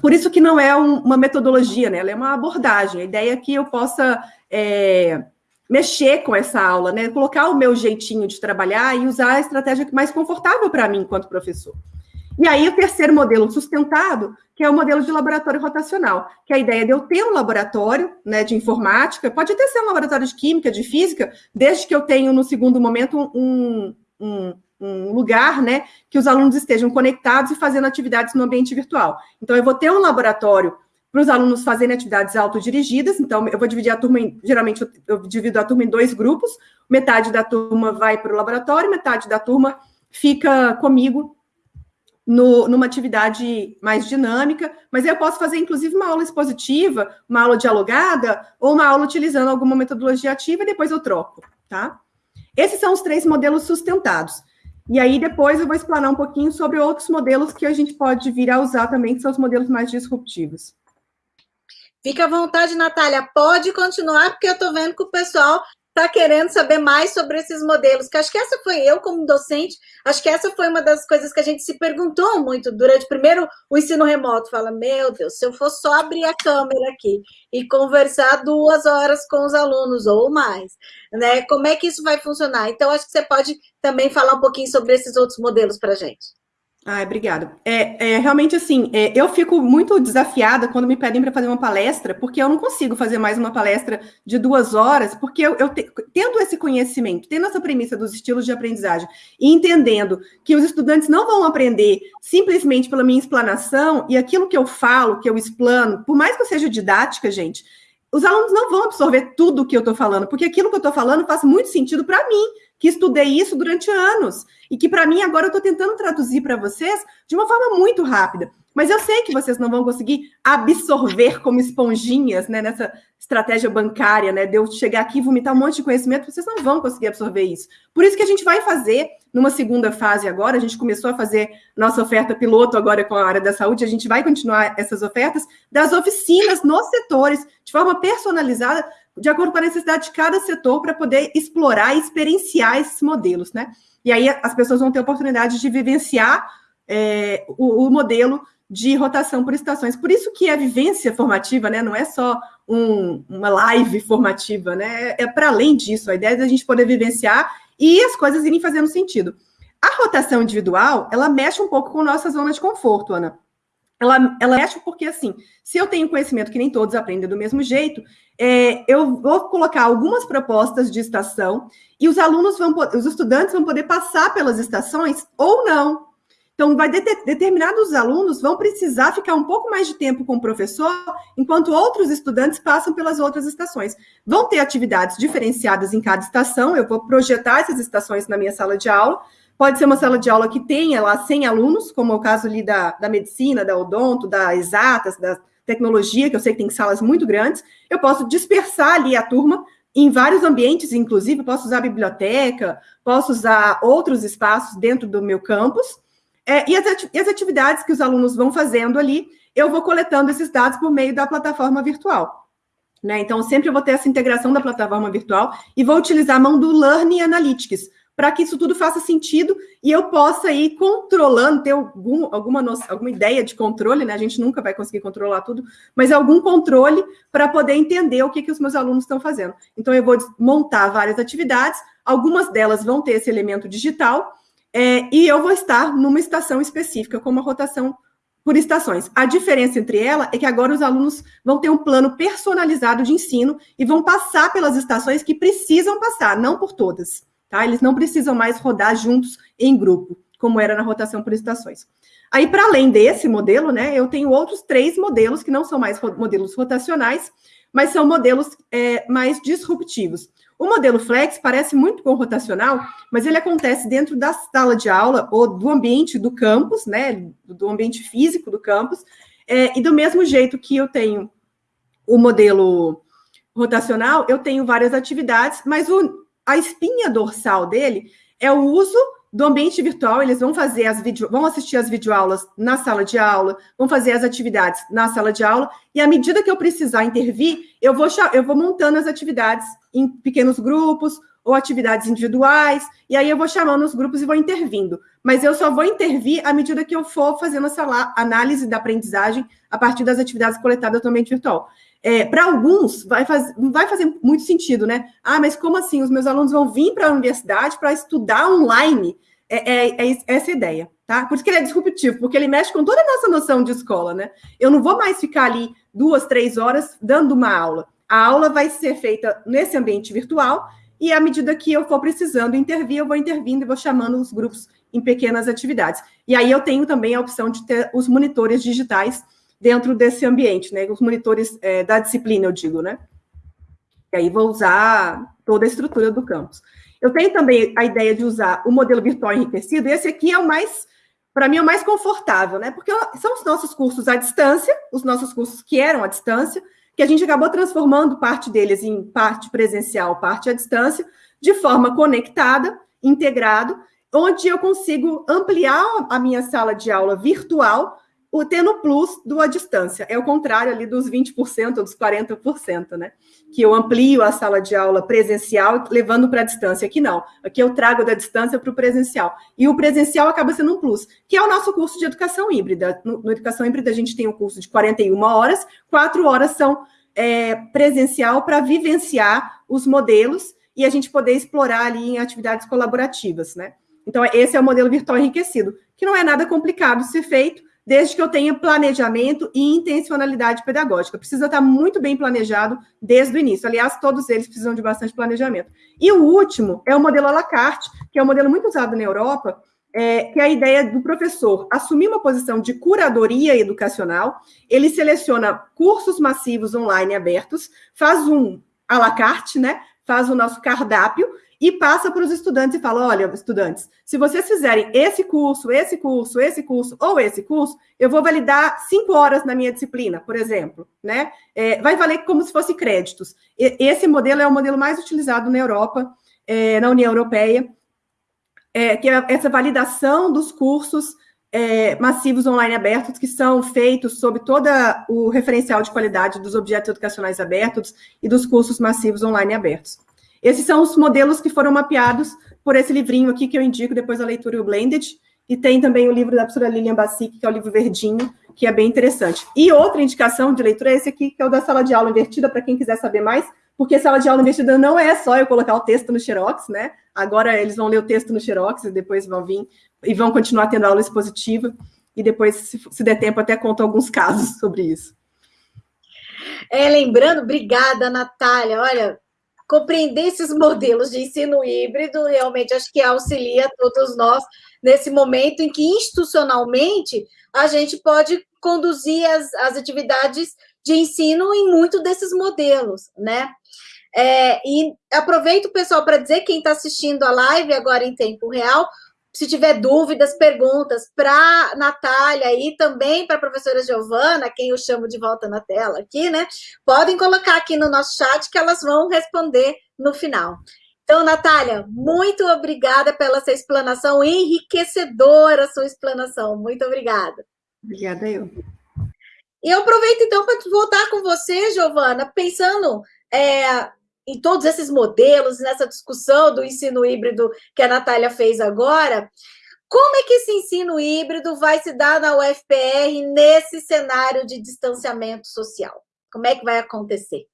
Por isso que não é um, uma metodologia, né? Ela é uma abordagem. A ideia é que eu possa é, mexer com essa aula, né? Colocar o meu jeitinho de trabalhar e usar a estratégia mais confortável para mim enquanto professor. E aí, o terceiro modelo sustentado, que é o modelo de laboratório rotacional, que é a ideia de eu ter um laboratório né, de informática, pode até ser um laboratório de química, de física, desde que eu tenho, no segundo momento, um, um, um lugar, né, que os alunos estejam conectados e fazendo atividades no ambiente virtual. Então, eu vou ter um laboratório para os alunos fazerem atividades autodirigidas, então eu vou dividir a turma, em, geralmente eu, eu divido a turma em dois grupos, metade da turma vai para o laboratório, metade da turma fica comigo no, numa atividade mais dinâmica, mas eu posso fazer, inclusive, uma aula expositiva, uma aula dialogada, ou uma aula utilizando alguma metodologia ativa e depois eu troco, tá? Esses são os três modelos sustentados. E aí depois eu vou explanar um pouquinho sobre outros modelos que a gente pode vir a usar também, que são os modelos mais disruptivos. Fica à vontade, Natália, pode continuar, porque eu estou vendo que o pessoal está querendo saber mais sobre esses modelos, que acho que essa foi eu, como docente, acho que essa foi uma das coisas que a gente se perguntou muito durante, primeiro, o ensino remoto, fala, meu Deus, se eu for só abrir a câmera aqui e conversar duas horas com os alunos, ou mais, né, como é que isso vai funcionar? Então, acho que você pode também falar um pouquinho sobre esses outros modelos para a gente. Ah, obrigada. É, é, realmente assim, é, eu fico muito desafiada quando me pedem para fazer uma palestra, porque eu não consigo fazer mais uma palestra de duas horas, porque eu, eu te, tendo esse conhecimento, tendo essa premissa dos estilos de aprendizagem e entendendo que os estudantes não vão aprender simplesmente pela minha explanação e aquilo que eu falo, que eu explano, por mais que eu seja didática, gente, os alunos não vão absorver tudo o que eu estou falando, porque aquilo que eu estou falando faz muito sentido para mim que estudei isso durante anos e que para mim agora eu estou tentando traduzir para vocês de uma forma muito rápida. Mas eu sei que vocês não vão conseguir absorver como esponjinhas, né, nessa estratégia bancária, né, de eu chegar aqui e vomitar um monte de conhecimento, vocês não vão conseguir absorver isso. Por isso que a gente vai fazer numa segunda fase agora, a gente começou a fazer nossa oferta piloto agora com a área da saúde, a gente vai continuar essas ofertas das oficinas nos setores, de forma personalizada, de acordo com a necessidade de cada setor, para poder explorar e experienciar esses modelos, né? E aí as pessoas vão ter oportunidade de vivenciar é, o, o, modelo de rotação por estações. Por isso que a vivência formativa, né, não é só um, uma live formativa, né, é para além disso. A ideia é a gente poder vivenciar e as coisas irem fazendo sentido. A rotação individual, ela mexe um pouco com nossa zona de conforto, Ana. Ela, ela mexe porque, assim, se eu tenho conhecimento que nem todos aprendem do mesmo jeito, é, eu vou colocar algumas propostas de estação e os alunos vão, os estudantes vão poder passar pelas estações ou não. Então, vai deter, determinados alunos vão precisar ficar um pouco mais de tempo com o professor, enquanto outros estudantes passam pelas outras estações. Vão ter atividades diferenciadas em cada estação, eu vou projetar essas estações na minha sala de aula. Pode ser uma sala de aula que tenha lá 100 alunos, como é o caso ali da, da medicina, da odonto, da exatas, da tecnologia, que eu sei que tem salas muito grandes. Eu posso dispersar ali a turma em vários ambientes, inclusive, posso usar a biblioteca, posso usar outros espaços dentro do meu campus é, e, as ati as atividades que os alunos vão fazendo ali, eu vou coletando esses dados por meio da plataforma virtual. Né? Então, sempre eu vou ter essa integração da plataforma virtual e vou utilizar a mão do Learning Analytics, para que isso tudo faça sentido e eu possa ir controlando, ter algum, alguma, noção, alguma ideia de controle, né? A gente nunca vai conseguir controlar tudo, mas algum controle para poder entender o que, que os meus alunos estão fazendo. Então, eu vou montar várias atividades, algumas delas vão ter esse elemento digital, é, e eu vou estar numa estação específica, com uma rotação por estações. A diferença entre ela é que agora os alunos vão ter um plano personalizado de ensino e vão passar pelas estações que precisam passar, não por todas. Tá? Eles não precisam mais rodar juntos em grupo, como era na rotação por estações. Aí, para além desse modelo, né, eu tenho outros três modelos que não são mais modelos rotacionais, mas são modelos é, mais disruptivos. O modelo flex parece muito com o rotacional, mas ele acontece dentro da sala de aula ou do ambiente do campus, né, do ambiente físico do campus, é, e do mesmo jeito que eu tenho o modelo rotacional, eu tenho várias atividades, mas o, a espinha dorsal dele é o uso do ambiente virtual, eles vão fazer as vão assistir as videoaulas na sala de aula, vão fazer as atividades na sala de aula, e à medida que eu precisar intervir, eu vou, eu vou montando as atividades em pequenos grupos ou atividades individuais, e aí eu vou chamando os grupos e vou intervindo. Mas eu só vou intervir à medida que eu for fazendo essa análise da aprendizagem a partir das atividades coletadas no ambiente virtual. É, para alguns, vai faz, não vai fazer muito sentido, né? Ah, mas como assim? Os meus alunos vão vir para a universidade para estudar online? É, é, é, essa a ideia, tá? Por isso que ele é disruptivo, porque ele mexe com toda a nossa noção de escola, né? Eu não vou mais ficar ali duas, três horas dando uma aula. A aula vai ser feita nesse ambiente virtual e à medida que eu for precisando intervir, eu vou intervindo e vou chamando os grupos em pequenas atividades. E aí eu tenho também a opção de ter os monitores digitais dentro desse ambiente, né? Os monitores é, da disciplina, eu digo, né? E aí vou usar toda a estrutura do campus. Eu tenho também a ideia de usar o modelo virtual enriquecido, esse aqui é o mais, para mim, é o mais confortável, né? Porque são os nossos cursos à distância, os nossos cursos que eram à distância, que a gente acabou transformando parte deles em parte presencial, parte à distância, de forma conectada, integrado, onde eu consigo ampliar a minha sala de aula virtual o tendo plus do à distância. É o contrário ali dos 20% ou dos 40%, né? Que eu amplio a sala de aula presencial levando para a distância. Aqui não. Aqui eu trago da distância para o presencial. E o presencial acaba sendo um plus, que é o nosso curso de educação híbrida. No, no educação híbrida, a gente tem um curso de 41 horas, quatro horas são é, presencial para vivenciar os modelos e a gente poder explorar ali em atividades colaborativas, né? Então, esse é o modelo virtual enriquecido, que não é nada complicado de ser feito, desde que eu tenha planejamento e intencionalidade pedagógica. Precisa estar muito bem planejado desde o início. Aliás, todos eles precisam de bastante planejamento. E o último é o modelo à la carte, que é um modelo muito usado na Europa, é, que é a ideia do professor assumir uma posição de curadoria educacional, ele seleciona cursos massivos online abertos, faz um à la carte, né? Faz o nosso cardápio e passa para os estudantes e fala: olha, estudantes, se vocês fizerem esse curso, esse curso, esse curso ou esse curso, eu vou validar cinco horas na minha disciplina, por exemplo, né? É, vai valer como se fosse créditos. E, esse modelo é o modelo mais utilizado na Europa, é, na União Europeia, é, que é essa validação dos cursos é, massivos online abertos que são feitos sob todo o referencial de qualidade dos objetos educacionais abertos e dos cursos massivos online abertos. Esses são os modelos que foram mapeados por esse livrinho aqui que eu indico depois da leitura, o Blended, e tem também o livro da professora Lilian Bassic, que é o livro verdinho, que é bem interessante. E outra indicação de leitura é esse aqui, que é o da sala de aula invertida, para quem quiser saber mais, porque sala de aula invertida não é só eu colocar o texto no Xerox, né? Agora eles vão ler o texto no Xerox e depois vão vir e vão continuar tendo aula expositiva, e depois, se, se der tempo, até conto alguns casos sobre isso. É, lembrando, obrigada, Natália. Olha, compreender esses modelos de ensino híbrido realmente acho que auxilia todos nós nesse momento em que institucionalmente a gente pode conduzir as, as atividades de ensino em muito desses modelos, né? É, e aproveito, pessoal, para dizer quem está assistindo a live agora em tempo real, se tiver dúvidas, perguntas para Natália e também para a professora Giovana, quem eu chamo de volta na tela aqui, né? Podem colocar aqui no nosso chat que elas vão responder no final. Então, Natália, muito obrigada pela sua explanação, enriquecedora a sua explanação. Muito obrigada. Obrigada, eu. E eu aproveito, então, para voltar com você, Giovana, pensando é, em todos esses modelos, nessa discussão do ensino híbrido que a Natália fez agora, como é que esse ensino híbrido vai se dar na UFPR nesse cenário de distanciamento social? Como é que vai acontecer?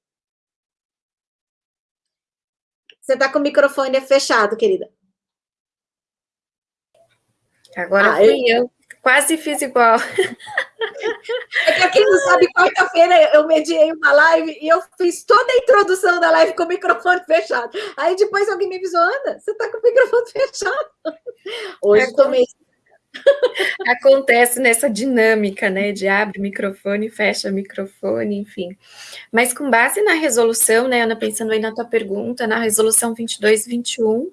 Você está com o microfone fechado, querida. Agora ah, fui eu... eu. Quase fiz igual. É que, pra quem não sabe, quarta-feira eu mediei uma live e eu fiz toda a introdução da live com o microfone fechado. Aí depois alguém me avisou, Ana, você tá com o microfone fechado. Hoje é, tomei Acontece nessa dinâmica, né, de abre microfone, fecha microfone, enfim. Mas com base na resolução, né, Ana, pensando aí na tua pergunta, na resolução 2221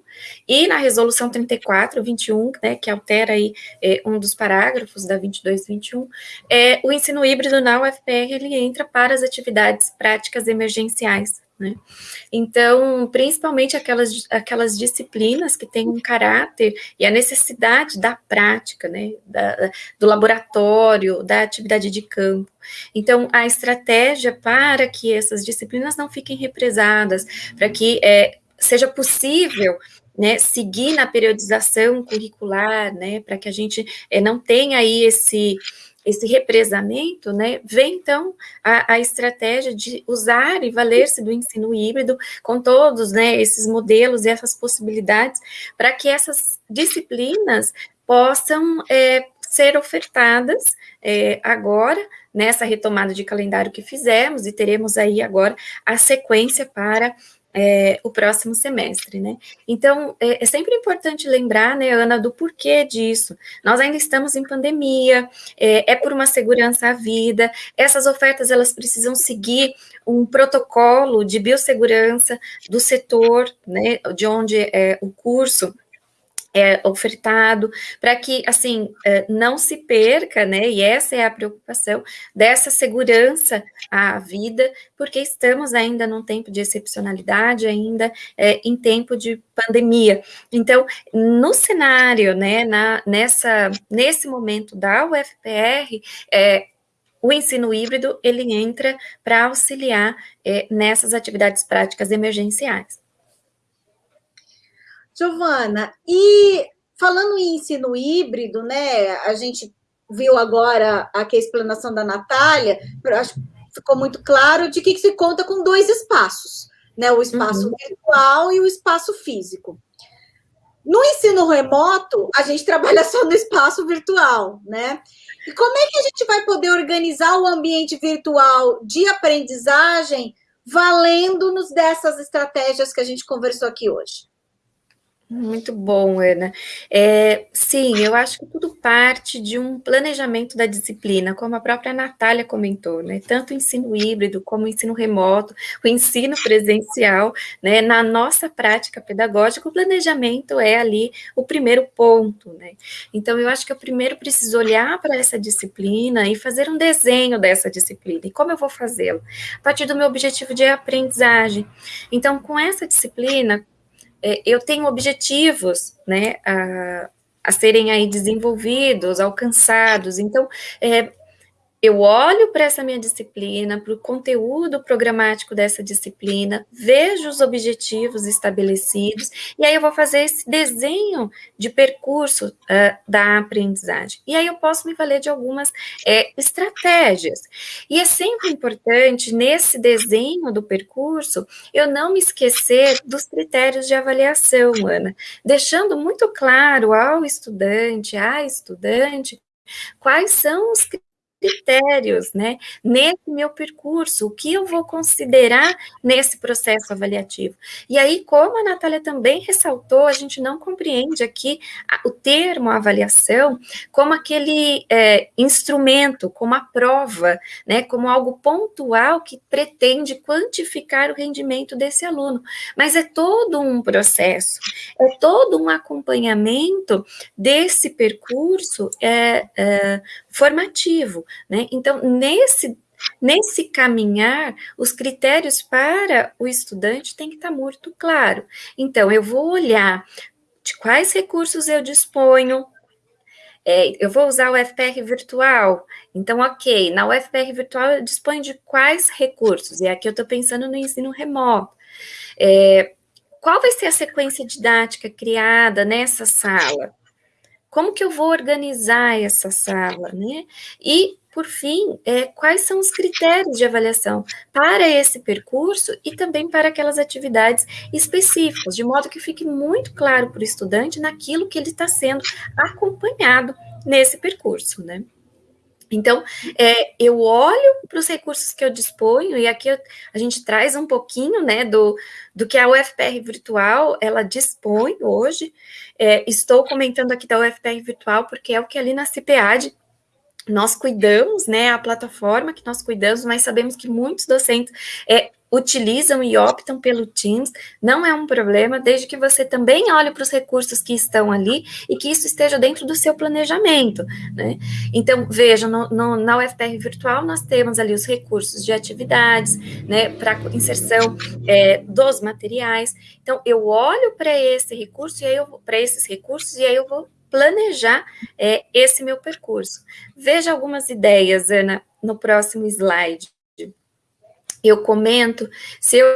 e na resolução 3421, né, que altera aí é, um dos parágrafos da 2221, é, o ensino híbrido na UFPR, ele entra para as atividades práticas emergenciais, né? Então, principalmente aquelas, aquelas disciplinas que têm um caráter e a necessidade da prática, né? Da, do laboratório, da atividade de campo. Então, a estratégia para que essas disciplinas não fiquem represadas, para que é, seja possível né, seguir na periodização curricular, né, para que a gente é, não tenha aí esse esse represamento, né, vem então a, a estratégia de usar e valer-se do ensino híbrido com todos, né, esses modelos e essas possibilidades para que essas disciplinas possam é, ser ofertadas é, agora, nessa retomada de calendário que fizemos, e teremos aí agora a sequência para é, o próximo semestre, né? Então, é, é, sempre importante lembrar, né, Ana, do porquê disso. Nós ainda estamos em pandemia, é, é, por uma segurança à vida, essas ofertas, elas precisam seguir um protocolo de biossegurança do setor, né, de onde é o curso é, ofertado, para que, assim, é, não se perca, né, e essa é a preocupação, dessa segurança à vida, porque estamos ainda num tempo de excepcionalidade, ainda é, em tempo de pandemia. Então, no cenário, né, na, nessa, nesse momento da UFPR, é, o ensino híbrido, ele entra para auxiliar é, nessas atividades práticas emergenciais. Giovana, e falando em ensino híbrido, né, a gente viu agora aqui a explanação da Natália, acho que ficou muito claro de que se conta com dois espaços, né, o espaço uhum. virtual e o espaço físico. No ensino remoto, a gente trabalha só no espaço virtual, né? E como é que a gente vai poder organizar o ambiente virtual de aprendizagem valendo-nos dessas estratégias que a gente conversou aqui hoje? Muito bom, Ana. É, sim, eu acho que tudo parte de um planejamento da disciplina, como a própria Natália comentou, né? Tanto o ensino híbrido como o ensino remoto, o ensino presencial, né? Na nossa prática pedagógica, o planejamento é ali o primeiro ponto, né? Então, eu acho que eu primeiro preciso olhar para essa disciplina e fazer um desenho dessa disciplina. E como eu vou fazê-lo? A partir do meu objetivo de aprendizagem. Então, com essa disciplina, eu tenho objetivos, né, a, a serem aí desenvolvidos, alcançados. Então, é, eu olho para essa minha disciplina, para o conteúdo programático dessa disciplina, vejo os objetivos estabelecidos, e aí eu vou fazer esse desenho de percurso uh, da aprendizagem. E aí eu posso me valer de algumas é, estratégias. E é sempre importante, nesse desenho do percurso, eu não me esquecer dos critérios de avaliação, Ana, deixando muito claro ao estudante, à estudante, quais são os critérios critérios, né, nesse meu percurso, o que eu vou considerar nesse processo avaliativo. E aí, como a Natália também ressaltou, a gente não compreende aqui o termo avaliação como aquele é, instrumento, como a prova, né, como algo pontual que pretende quantificar o rendimento desse aluno, mas é todo um processo, é todo um acompanhamento desse percurso é, é formativo, né? Então, nesse Nesse caminhar, os critérios para o estudante têm que estar muito claro. Então, eu vou olhar de quais recursos eu disponho. É, eu vou usar o FPR virtual. Então, ok, na UFPR virtual eu disponho de quais recursos? E aqui eu estou pensando no ensino remoto. É, qual vai ser a sequência didática criada nessa sala? Como que eu vou organizar essa sala, né? E, por fim, é, quais são os critérios de avaliação para esse percurso e também para aquelas atividades específicas, de modo que fique muito claro para o estudante naquilo que ele está sendo acompanhado nesse percurso, né? Então, é, eu olho para os recursos que eu disponho, e aqui eu, a gente traz um pouquinho né, do, do que a UFPR Virtual ela dispõe hoje. É, estou comentando aqui da UFPR Virtual, porque é o que ali na CIPEAD nós cuidamos, né, a plataforma que nós cuidamos, mas sabemos que muitos docentes é, utilizam e optam pelo Teams, não é um problema, desde que você também olhe para os recursos que estão ali e que isso esteja dentro do seu planejamento, né? Então, veja, no, no, na UFPR Virtual nós temos ali os recursos de atividades, né, para inserção é, dos materiais. Então, eu olho para esse recurso e aí eu para esses recursos e aí eu vou planejar é, esse meu percurso. Veja algumas ideias, Ana, no próximo slide eu comento, se eu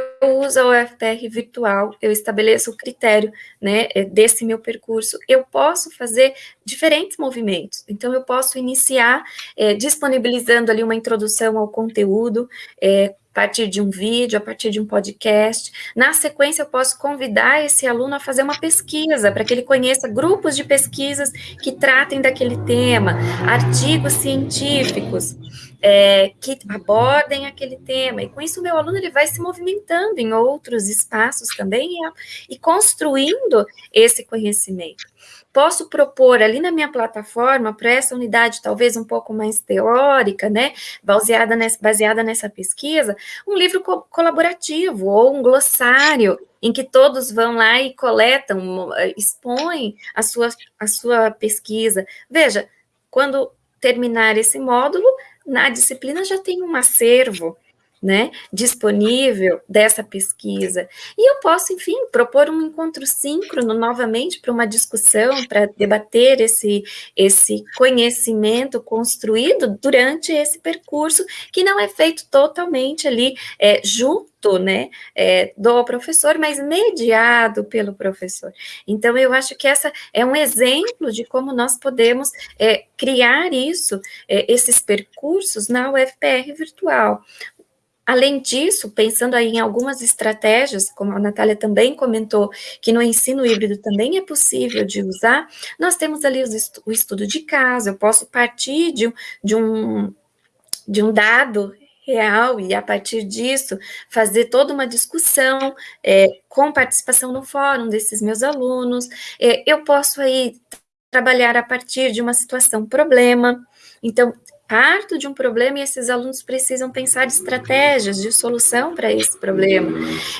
uso a UFPR virtual, eu estabeleço o critério né, é, desse meu percurso, eu posso fazer diferentes movimentos. Então, eu posso iniciar é, disponibilizando ali uma introdução ao conteúdo, é, a partir de um vídeo, a partir de um podcast. Na sequência, eu posso convidar esse aluno a fazer uma pesquisa, para que ele conheça grupos de pesquisas que tratem daquele tema, artigos científicos é, que abordem aquele tema. E com isso, o meu aluno ele vai se movimentando em outros espaços também e, e construindo esse conhecimento posso propor ali na minha plataforma, para essa unidade talvez um pouco mais teórica, né, baseada nessa, baseada nessa pesquisa, um livro co colaborativo ou um glossário em que todos vão lá e coletam, expõem a sua, a sua pesquisa. Veja, quando terminar esse módulo, na disciplina já tem um acervo né, disponível dessa pesquisa. E eu posso, enfim, propor um encontro síncrono novamente para uma discussão, para debater esse, esse conhecimento construído durante esse percurso, que não é feito totalmente ali é, junto né, é, do professor, mas mediado pelo professor. Então, eu acho que essa é um exemplo de como nós podemos é, criar isso, é, esses percursos na UFPR virtual. Além disso, pensando aí em algumas estratégias, como a Natália também comentou, que no ensino híbrido também é possível de usar, nós temos ali o estudo de caso, eu posso partir de, de, um, de um dado real e a partir disso fazer toda uma discussão é, com participação no fórum desses meus alunos. É, eu posso aí trabalhar a partir de uma situação problema. Então, parto de um problema e esses alunos precisam pensar estratégias de solução para esse problema.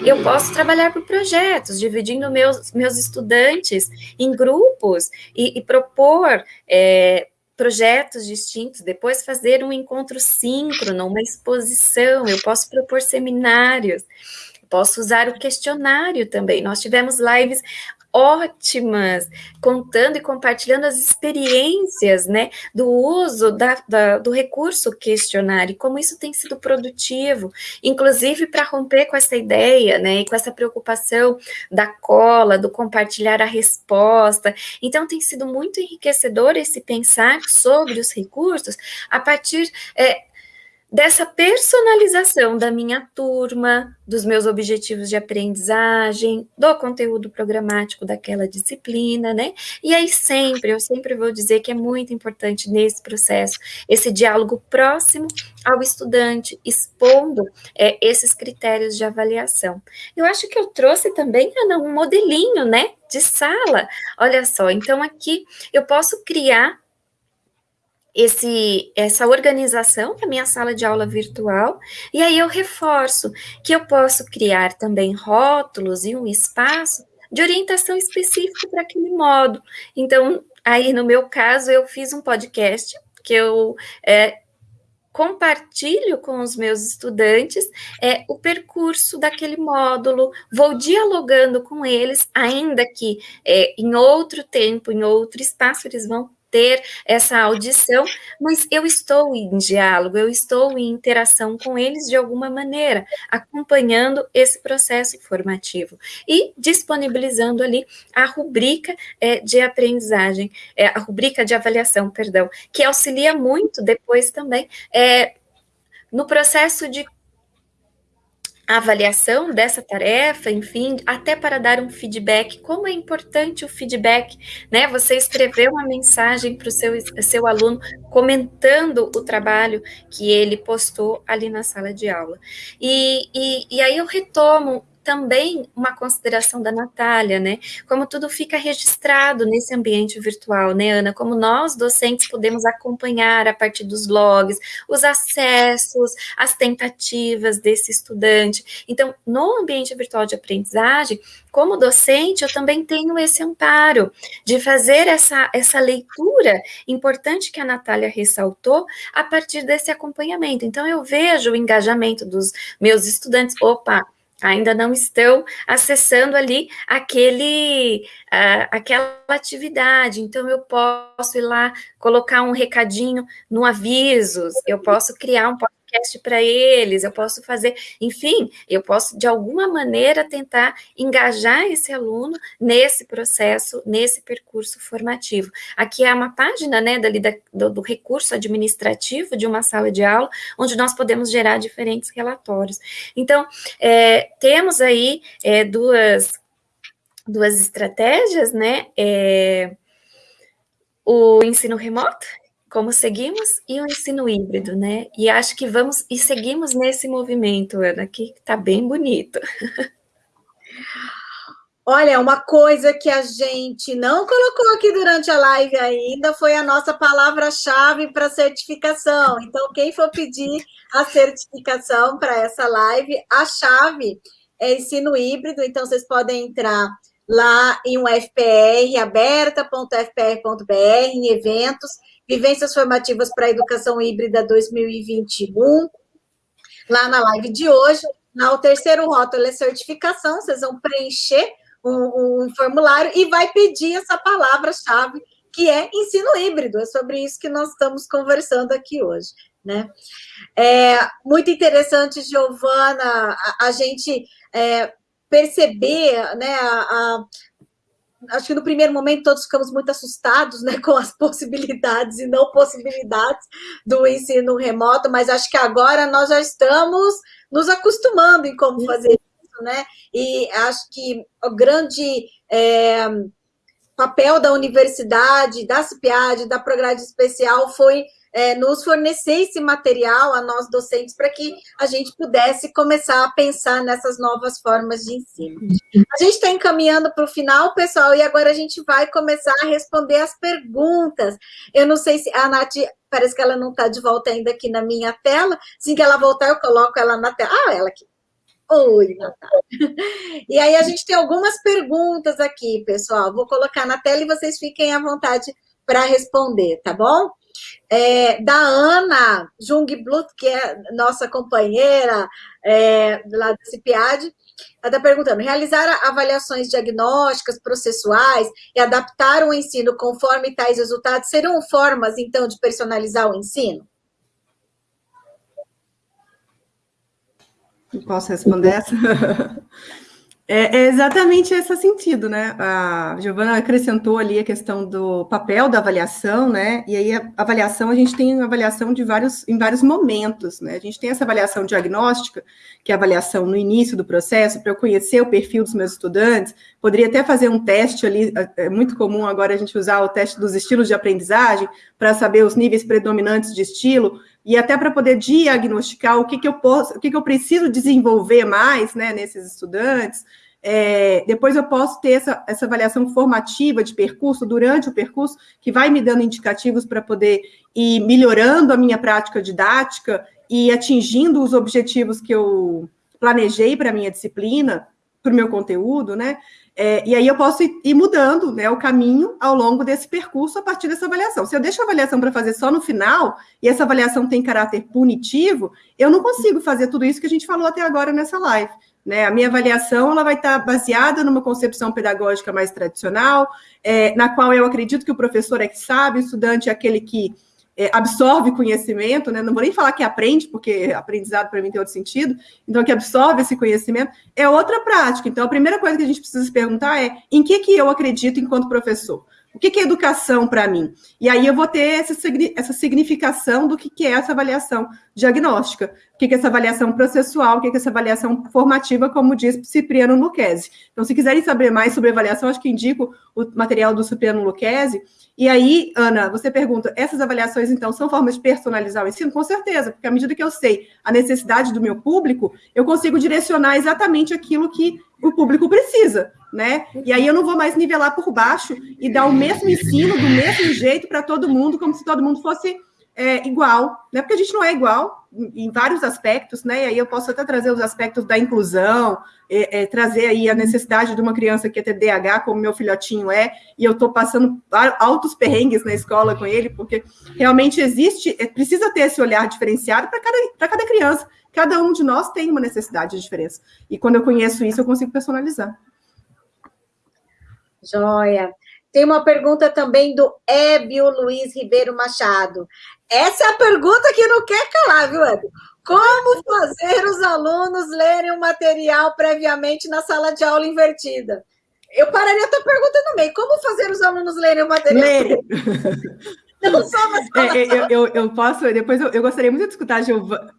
Eu posso trabalhar por projetos, dividindo meus, meus estudantes em grupos e, e propor é, projetos distintos, depois fazer um encontro síncrono, uma exposição, eu posso propor seminários, posso usar o questionário também. Nós tivemos lives ótimas, contando e compartilhando as experiências, né, do uso da, da, do recurso questionário, como isso tem sido produtivo, inclusive para romper com essa ideia, né, e com essa preocupação da cola, do compartilhar a resposta. Então, tem sido muito enriquecedor esse pensar sobre os recursos a partir é, dessa personalização da minha turma, dos meus objetivos de aprendizagem, do conteúdo programático daquela disciplina, né? E aí sempre, eu sempre vou dizer que é muito importante nesse processo esse diálogo próximo ao estudante, expondo é, esses critérios de avaliação. Eu acho que eu trouxe também, um modelinho, né, de sala. Olha só, então aqui eu posso criar esse, essa organização da minha sala de aula virtual, e aí eu reforço que eu posso criar também rótulos e um espaço de orientação específica para aquele modo. Então, aí no meu caso, eu fiz um podcast que eu é, compartilho com os meus estudantes é, o percurso daquele módulo, vou dialogando com eles, ainda que é, em outro tempo, em outro espaço, eles vão ter essa audição, mas eu estou em diálogo, eu estou em interação com eles de alguma maneira, acompanhando esse processo formativo e disponibilizando ali a rubrica é, de aprendizagem, é, a rubrica de avaliação, perdão, que auxilia muito depois também é, no processo de a avaliação dessa tarefa, enfim, até para dar um feedback. Como é importante o feedback, né? Você escrever uma mensagem para o seu, seu aluno comentando o trabalho que ele postou ali na sala de aula. E, e, e aí eu retomo também uma consideração da Natália, né? Como tudo fica registrado nesse ambiente virtual, né, Ana? Como nós, docentes, podemos acompanhar a partir dos logs, os acessos, as tentativas desse estudante. Então, no ambiente virtual de aprendizagem, como docente, eu também tenho esse amparo de fazer essa, essa leitura importante que a Natália ressaltou a partir desse acompanhamento. Então, eu vejo o engajamento dos meus estudantes. Opa, ainda não estão acessando ali aquele, uh, aquela atividade. Então, eu posso ir lá, colocar um recadinho no avisos, eu posso criar um podcast para eles, eu posso fazer, enfim, eu posso de alguma maneira tentar engajar esse aluno nesse processo, nesse percurso formativo. Aqui é uma página, né, dali da, do, do, recurso administrativo de uma sala de aula, onde nós podemos gerar diferentes relatórios. Então, é, temos aí é, duas, duas estratégias, né, é, o ensino remoto como seguimos e o ensino híbrido, né? E acho que vamos e seguimos nesse movimento, Ana, que está bem bonito. Olha, uma coisa que a gente não colocou aqui durante a live ainda foi a nossa palavra-chave para certificação. Então, quem for pedir a certificação para essa live, a chave é ensino híbrido, então vocês podem entrar lá em um FPR, aberta.fpr.br, em eventos, Vivências Formativas para a Educação Híbrida 2021, lá na live de hoje. Na, o terceiro rótulo é certificação, vocês vão preencher um, um formulário e vai pedir essa palavra-chave, que é ensino híbrido. É sobre isso que nós estamos conversando aqui hoje. Né? É muito interessante, Giovana, a, a gente é, perceber né, a, a acho que no primeiro momento todos ficamos muito assustados né, com as possibilidades e não possibilidades do ensino remoto, mas acho que agora nós já estamos nos acostumando em como fazer isso, né? E acho que o grande é, papel da universidade, da CIPIAD, da Prograde Especial foi é, nos fornecer esse material a nós docentes para que a gente pudesse começar a pensar nessas novas formas de ensino. A gente está encaminhando para o final, pessoal, e agora a gente vai começar a responder as perguntas. Eu não sei se a Nath, parece que ela não está de volta ainda aqui na minha tela. Assim que ela voltar, eu coloco ela na tela. Ah, ela aqui. Oi, Natália. E aí a gente tem algumas perguntas aqui, pessoal. Vou colocar na tela e vocês fiquem à vontade para responder, tá bom? É, da Ana Jungblut, que é nossa companheira é, lá do CIPIAD, ela está perguntando, realizar avaliações diagnósticas, processuais e adaptar o ensino conforme tais resultados serão formas, então, de personalizar o ensino? Posso responder essa? É, é, exatamente esse sentido, né? A Giovana acrescentou ali a questão do papel da avaliação, né? E aí a avaliação, a gente tem avaliação de vários, em vários momentos, né? A gente tem essa avaliação diagnóstica, que é a avaliação no início do processo, para eu conhecer o perfil dos meus estudantes, poderia até fazer um teste ali, é, é muito comum agora a gente usar o teste dos estilos de aprendizagem, para saber os níveis predominantes de estilo, e até para poder diagnosticar o que, que eu posso, o que, que eu preciso desenvolver mais né, nesses estudantes. É, depois eu posso ter essa, essa avaliação formativa de percurso durante o percurso, que vai me dando indicativos para poder ir melhorando a minha prática didática e atingindo os objetivos que eu planejei para a minha disciplina, para o meu conteúdo, né? É, e aí eu posso ir, ir, mudando né, o caminho ao longo desse percurso a partir dessa avaliação. Se eu deixo a avaliação para fazer só no final, e essa avaliação tem caráter punitivo, eu não consigo fazer tudo isso que a gente falou até agora nessa live. Né? A minha avaliação ela vai estar baseada numa concepção pedagógica mais tradicional, é, na qual eu acredito que o professor é que sabe, o estudante é aquele que é, absorve conhecimento, né? não vou nem falar que aprende, porque aprendizado para mim tem outro sentido, então que absorve esse conhecimento, é outra prática. Então, a primeira coisa que a gente precisa se perguntar é em que, que eu acredito enquanto professor? O que, que é educação para mim? E aí eu vou ter essa, essa significação do que, que é essa avaliação diagnóstica, o que, que é essa avaliação processual, o que, que é essa avaliação formativa, como diz Cipriano Lucchesi. Então, se quiserem saber mais sobre avaliação, acho que indico o material do Cipriano Lucchesi, e aí, Ana, você pergunta, essas avaliações, então, são formas de personalizar o ensino? Com certeza, porque à medida que eu sei a necessidade do meu público, eu consigo direcionar exatamente aquilo que o público precisa, né? E aí eu não vou mais nivelar por baixo e dar o mesmo ensino, do mesmo jeito para todo mundo, como se todo mundo fosse é, igual, né? Porque a gente não é igual em vários aspectos, né? E aí eu posso até trazer os aspectos da inclusão, é, é, trazer aí a necessidade de uma criança que é TDAH, como meu filhotinho é, e eu estou passando altos perrengues na escola com ele, porque realmente existe, é, precisa ter esse olhar diferenciado para cada, cada criança. Cada um de nós tem uma necessidade de diferença. E quando eu conheço isso, eu consigo personalizar. Joia. Tem uma pergunta também do Ébio Luiz Ribeiro Machado. Essa é a pergunta que não quer calar, viu, Ébio? Como fazer os alunos lerem o material previamente na sala de aula invertida? Eu pararia a tua pergunta no meio. Como fazer os alunos lerem o material? Lerem. Não só na sala é, eu, eu, eu, posso, depois eu, eu gostaria muito de escutar a Giovana.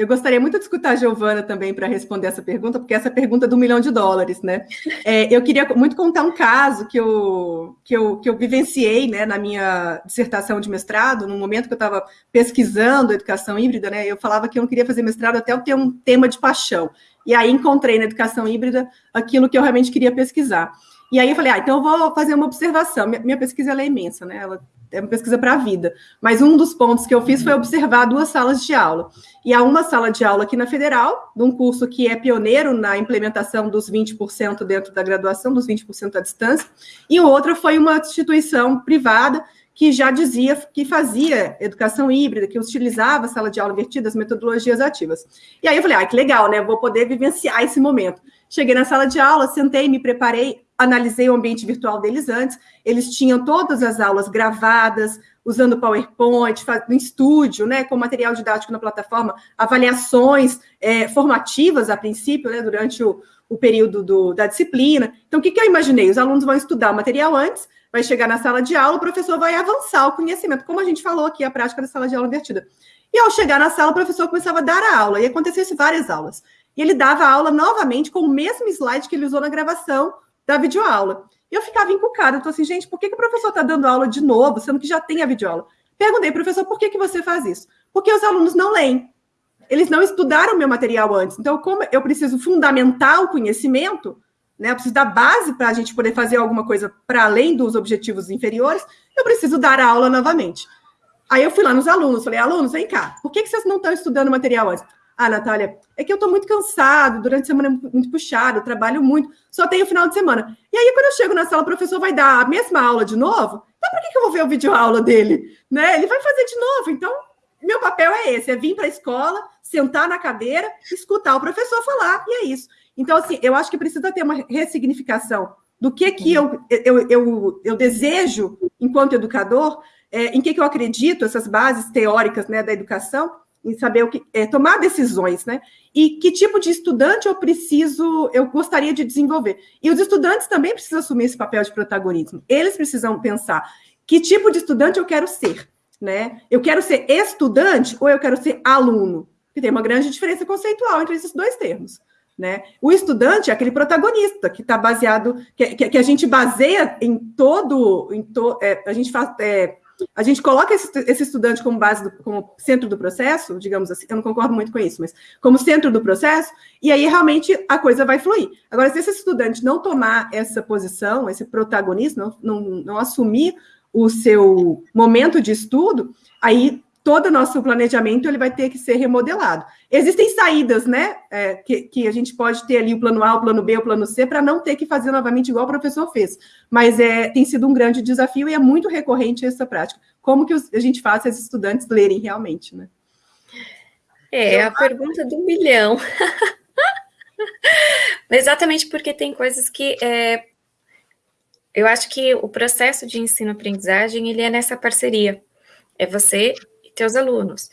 Eu gostaria muito de escutar a Giovana também para responder essa pergunta, porque essa pergunta é do milhão de dólares, né? É, eu queria muito contar um caso que eu, que eu, que eu vivenciei né, na minha dissertação de mestrado, no momento que eu estava pesquisando educação híbrida, né? Eu falava que eu não queria fazer mestrado até eu ter um tema de paixão. E aí encontrei na educação híbrida aquilo que eu realmente queria pesquisar. E aí eu falei, ah, então eu vou fazer uma observação. Minha, pesquisa é imensa, né? Ela é uma pesquisa para a vida. Mas um dos pontos que eu fiz foi observar duas salas de aula. E há uma sala de aula aqui na Federal, de um curso que é pioneiro na implementação dos 20% dentro da graduação, dos 20% à distância, e outra foi uma instituição privada que já dizia que fazia educação híbrida, que utilizava sala de aula invertida, as metodologias ativas. E aí eu falei, ah, que legal, né? Vou poder vivenciar esse momento. Cheguei na sala de aula, sentei, me preparei, analisei o ambiente virtual deles antes, eles tinham todas as aulas gravadas, usando PowerPoint, no estúdio, né, com material didático na plataforma, avaliações é, formativas, a princípio, né, durante o, o período do, da disciplina. Então, o que, que eu imaginei? Os alunos vão estudar o material antes, vai chegar na sala de aula, o professor vai avançar o conhecimento, como a gente falou aqui, a prática da sala de aula invertida. E ao chegar na sala, o professor começava a dar a aula, e aconteceu isso várias aulas. E ele dava a aula novamente com o mesmo slide que ele usou na gravação, da videoaula. Eu ficava encucada, eu tô assim, gente, por que, que o professor está dando aula de novo, sendo que já tem a videoaula? Perguntei, professor, por que, que você faz isso? Porque os alunos não leem. Eles não estudaram meu material antes. Então, como eu preciso fundamentar o conhecimento, né? Eu preciso dar base para a gente poder fazer alguma coisa para além dos objetivos inferiores, eu preciso dar a aula novamente. Aí eu fui lá nos alunos, falei, alunos, vem cá, por que, que vocês não estão estudando o material antes? Ah, Natália, é que eu estou muito cansado, durante a semana é muito puxado, trabalho muito, só tenho final de semana. E aí, quando eu chego na sala, o professor vai dar a mesma aula de novo, então por que, que eu vou ver o vídeo aula dele? Né? Ele vai fazer de novo. Então, meu papel é esse: é vir para a escola, sentar na cadeira, escutar o professor falar, e é isso. Então, assim, eu acho que precisa ter uma ressignificação do que, que eu, eu, eu, eu desejo enquanto educador, é, em que, que eu acredito, essas bases teóricas né, da educação, em saber o que é, tomar decisões, né? E que tipo de estudante eu preciso, eu gostaria de desenvolver. E os estudantes também precisam assumir esse papel de protagonismo. Eles precisam pensar que tipo de estudante eu quero ser, né? Eu quero ser estudante ou eu quero ser aluno? Que tem uma grande diferença conceitual entre esses dois termos. Né? O estudante é aquele protagonista que está baseado, que, que, que, a gente baseia em todo, em to, é, a gente faz, é, a gente coloca esse, esse estudante como base, do, como centro do processo, digamos assim, eu não concordo muito com isso, mas como centro do processo, e aí realmente a coisa vai fluir. Agora, se esse estudante não tomar essa posição, esse protagonismo, não, não, não assumir o seu momento de estudo, aí todo o nosso planejamento ele vai ter que ser remodelado. Existem saídas, né, é, que, que, a gente pode ter ali o plano A, o plano B, o plano C, para não ter que fazer novamente igual o professor fez. Mas é, tem sido um grande desafio e é muito recorrente essa prática. Como que a gente faz esses estudantes lerem realmente, né? É, a pergunta do milhão. Exatamente porque tem coisas que é, eu acho que o processo de ensino-aprendizagem ele é nessa parceria. É você teus alunos.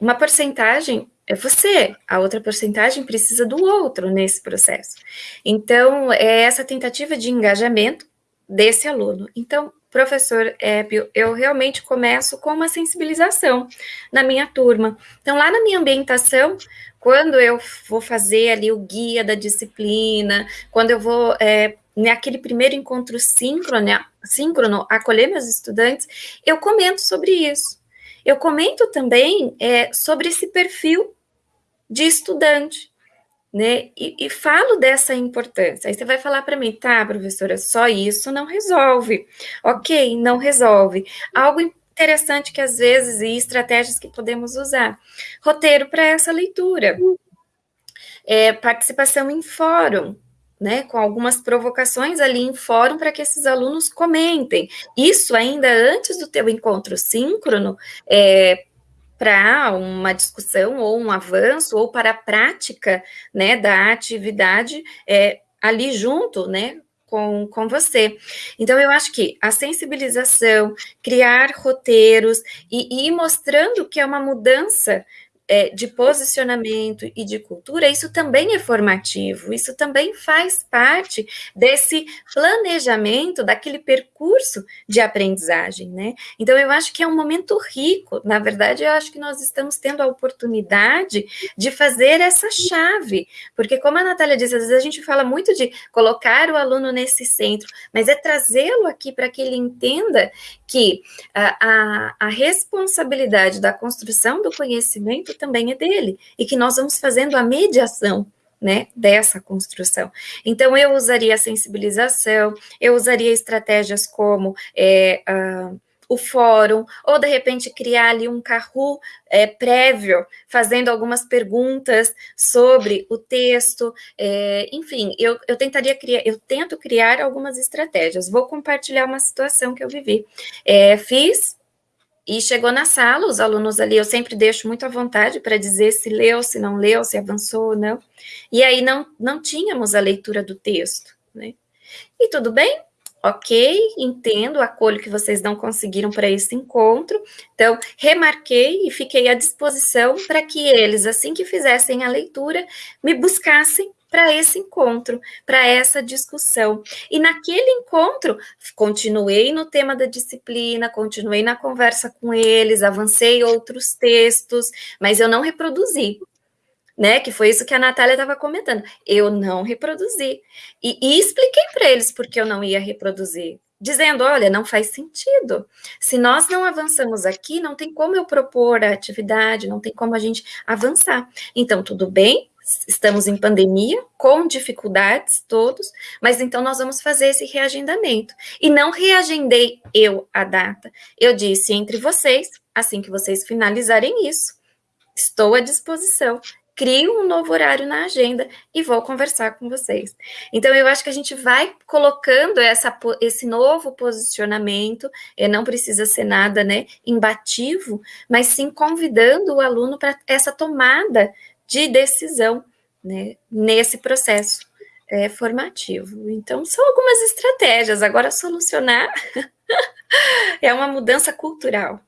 Uma porcentagem é você, a outra porcentagem precisa do outro nesse processo. Então, é essa tentativa de engajamento desse aluno. Então, professor Épio, eu realmente começo com uma sensibilização na minha turma. Então, lá na minha ambientação, quando eu vou fazer ali o guia da disciplina, quando eu vou é, naquele primeiro encontro síncrono, síncrono acolher meus estudantes, eu comento sobre isso. Eu comento também é, sobre esse perfil de estudante, né? E, e, falo dessa importância. Aí você vai falar para mim, tá, professora, só isso não resolve. Ok, não resolve. Algo interessante que às vezes e estratégias que podemos usar. Roteiro para essa leitura. É, participação em fórum né, com algumas provocações ali em fórum para que esses alunos comentem. Isso ainda antes do teu encontro síncrono, é, para uma discussão ou um avanço ou para a prática, né, da atividade é, ali junto, né, com, com você. Então, eu acho que a sensibilização, criar roteiros e, e ir mostrando que é uma mudança é, de posicionamento e de cultura, isso também é formativo, isso também faz parte desse planejamento, daquele percurso de aprendizagem, né? Então, eu acho que é um momento rico, na verdade, eu acho que nós estamos tendo a oportunidade de fazer essa chave, porque, como a Natália disse, às vezes a gente fala muito de colocar o aluno nesse centro, mas é trazê-lo aqui para que ele entenda que a, a, a responsabilidade da construção do conhecimento também é dele, e que nós vamos fazendo a mediação né, dessa construção. Então, eu usaria a sensibilização, eu usaria estratégias como é, uh, o fórum, ou de repente criar ali um carro é, prévio, fazendo algumas perguntas sobre o texto, é, enfim, eu, eu tentaria criar, eu tento criar algumas estratégias. Vou compartilhar uma situação que eu vivi. É, fiz e chegou na sala, os alunos ali, eu sempre deixo muito à vontade para dizer se leu, se não leu, se avançou ou não. E aí não, não tínhamos a leitura do texto, né? E tudo bem, ok, entendo, acolho que vocês não conseguiram para esse encontro. Então, remarquei e fiquei à disposição para que eles, assim que fizessem a leitura, me buscassem para esse encontro, para essa discussão. E naquele encontro, continuei no tema da disciplina, continuei na conversa com eles, avancei outros textos, mas eu não reproduzi. Né, que foi isso que a Natália estava comentando. Eu não reproduzi. E, e expliquei para eles porque eu não ia reproduzir. dizendo: olha, não faz sentido. Se nós não avançamos aqui, não tem como eu propor a atividade, não tem como a gente avançar. Então, tudo bem, estamos em pandemia, com dificuldades todos, mas então nós vamos fazer esse reagendamento. E não reagendei eu a data. Eu disse entre vocês, assim que vocês finalizarem isso, estou à disposição crio um novo horário na agenda e vou conversar com vocês. Então, eu acho que a gente vai colocando essa, esse novo posicionamento, e não precisa ser nada né, imbativo, mas sim convidando o aluno para essa tomada de decisão né, nesse processo é, formativo. Então, são algumas estratégias. Agora, solucionar é uma mudança cultural.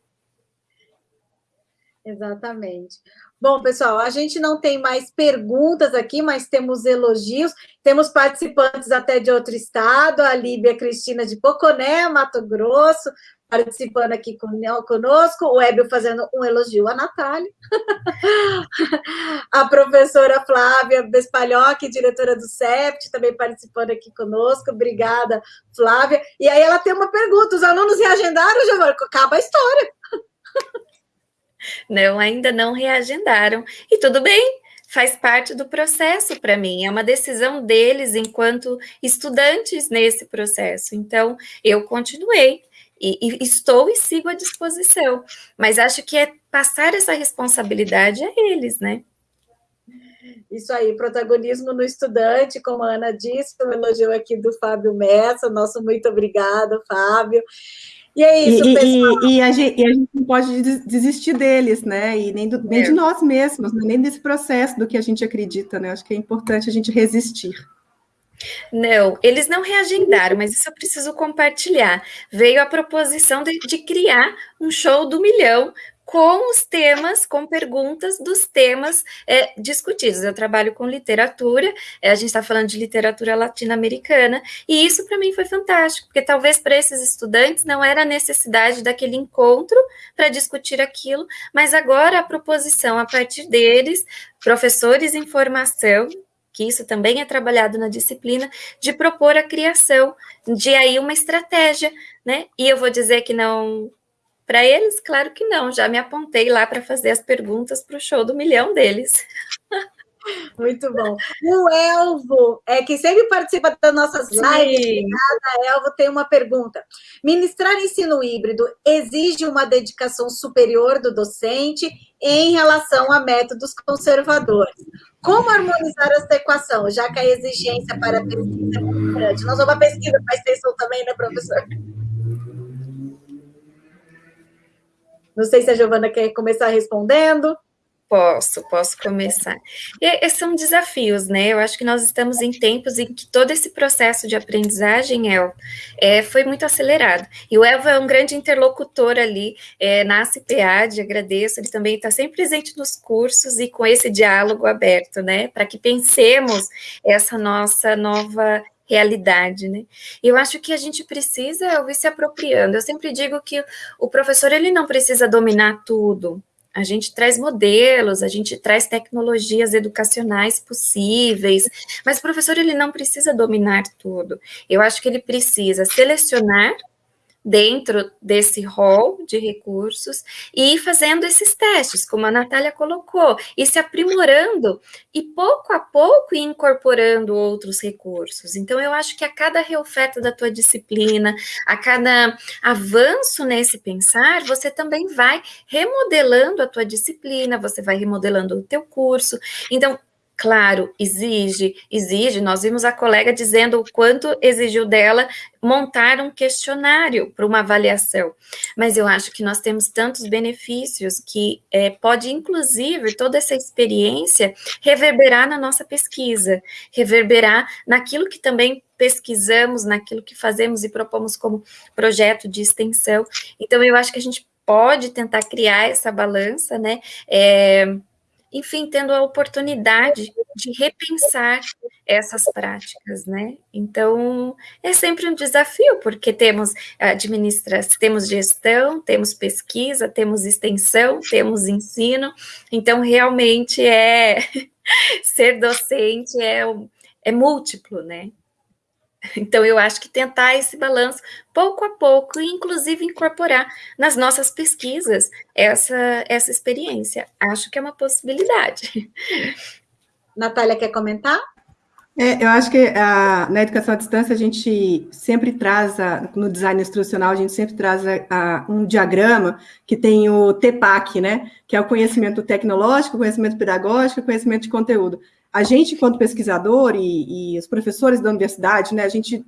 Exatamente. Bom, pessoal, a gente não tem mais perguntas aqui, mas temos elogios. Temos participantes até de outro estado, a Líbia Cristina de Poconé, Mato Grosso, participando aqui conosco, o Hébio fazendo um elogio à Natália, a professora Flávia Bespalhoc, diretora do CEPT, também participando aqui conosco, obrigada, Flávia. E aí ela tem uma pergunta, os alunos reagendaram, Giovana? Acaba a história. Não, ainda não reagendaram. E tudo bem, faz parte do processo para mim, é uma decisão deles enquanto estudantes nesse processo. Então, eu continuei e, e, estou e sigo à disposição, mas acho que é passar essa responsabilidade a eles, né? Isso aí, protagonismo no estudante, como a Ana disse, o elogio aqui do Fábio Messa, nosso muito obrigado, Fábio. E é isso, e, pessoal. E, e, a gente, e, a gente, não pode desistir deles, né? E nem, do, nem é. de nós mesmos, né? nem desse processo do que a gente acredita, né? Acho que é importante a gente resistir. Não, eles não reagendaram, mas isso eu preciso compartilhar. Veio a proposição de, de criar um show do milhão com os temas, com perguntas dos temas é, discutidos. Eu trabalho com literatura, é, a gente está falando de literatura latino-americana, e isso para mim foi fantástico, porque talvez para esses estudantes não era necessidade daquele encontro para discutir aquilo, mas agora a proposição a partir deles, professores em formação, que isso também é trabalhado na disciplina, de propor a criação de aí uma estratégia, né? E eu vou dizer que não para eles, claro que não, já me apontei lá para fazer as perguntas para o show do milhão deles. Muito bom. O Elvo, é, que sempre participa das nossas lives, obrigada, Elvo, tem uma pergunta. Ministrar ensino híbrido exige uma dedicação superior do docente em relação a métodos conservadores. Como harmonizar essa equação, já que a exigência para a pesquisa é muito grande? Nós vamos a pesquisa para extensão também, né, professor? Não sei se a Giovana quer começar respondendo. Posso, posso começar. E, esses são desafios, né? Eu acho que nós estamos em tempos em que todo esse processo de aprendizagem, El, é, foi muito acelerado. E o Elvo é um grande interlocutor ali é, na CPAD, agradeço, ele também está sempre presente nos cursos e com esse diálogo aberto, né? Para que pensemos essa nossa nova realidade, né? Eu acho que a gente precisa ir se apropriando. Eu sempre digo que o professor ele não precisa dominar tudo. A gente traz modelos, a gente traz tecnologias educacionais possíveis, mas o professor ele não precisa dominar tudo. Eu acho que ele precisa selecionar dentro desse rol de recursos e fazendo esses testes, como a Natália colocou, e se aprimorando e pouco a pouco incorporando outros recursos. Então, eu acho que a cada reoferta da tua disciplina, a cada avanço nesse pensar, você também vai remodelando a tua disciplina, você vai remodelando o teu curso. Então, Claro, exige, exige. Nós vimos a colega dizendo o quanto exigiu dela montar um questionário para uma avaliação. Mas eu acho que nós temos tantos benefícios que é, pode, inclusive, toda essa experiência reverberar na nossa pesquisa, reverberar naquilo que também pesquisamos, naquilo que fazemos e propomos como projeto de extensão. Então, eu acho que a gente pode tentar criar essa balança, né? É, enfim, tendo a oportunidade de repensar essas práticas, né? Então, é sempre um desafio, porque temos administração, temos gestão, temos pesquisa, temos extensão, temos ensino, então realmente é ser docente é, é múltiplo, né? Então, eu acho que tentar esse balanço pouco a pouco e, inclusive, incorporar nas nossas pesquisas essa, essa experiência. Acho que é uma possibilidade. Natália, quer comentar? É, eu acho que a, na educação à distância a gente sempre traz, a, no design instrucional, a gente sempre traz a, um diagrama que tem o TPAC, né? Que é o conhecimento tecnológico, conhecimento pedagógico conhecimento de conteúdo. A gente, enquanto pesquisador e, e os professores da universidade, né, a gente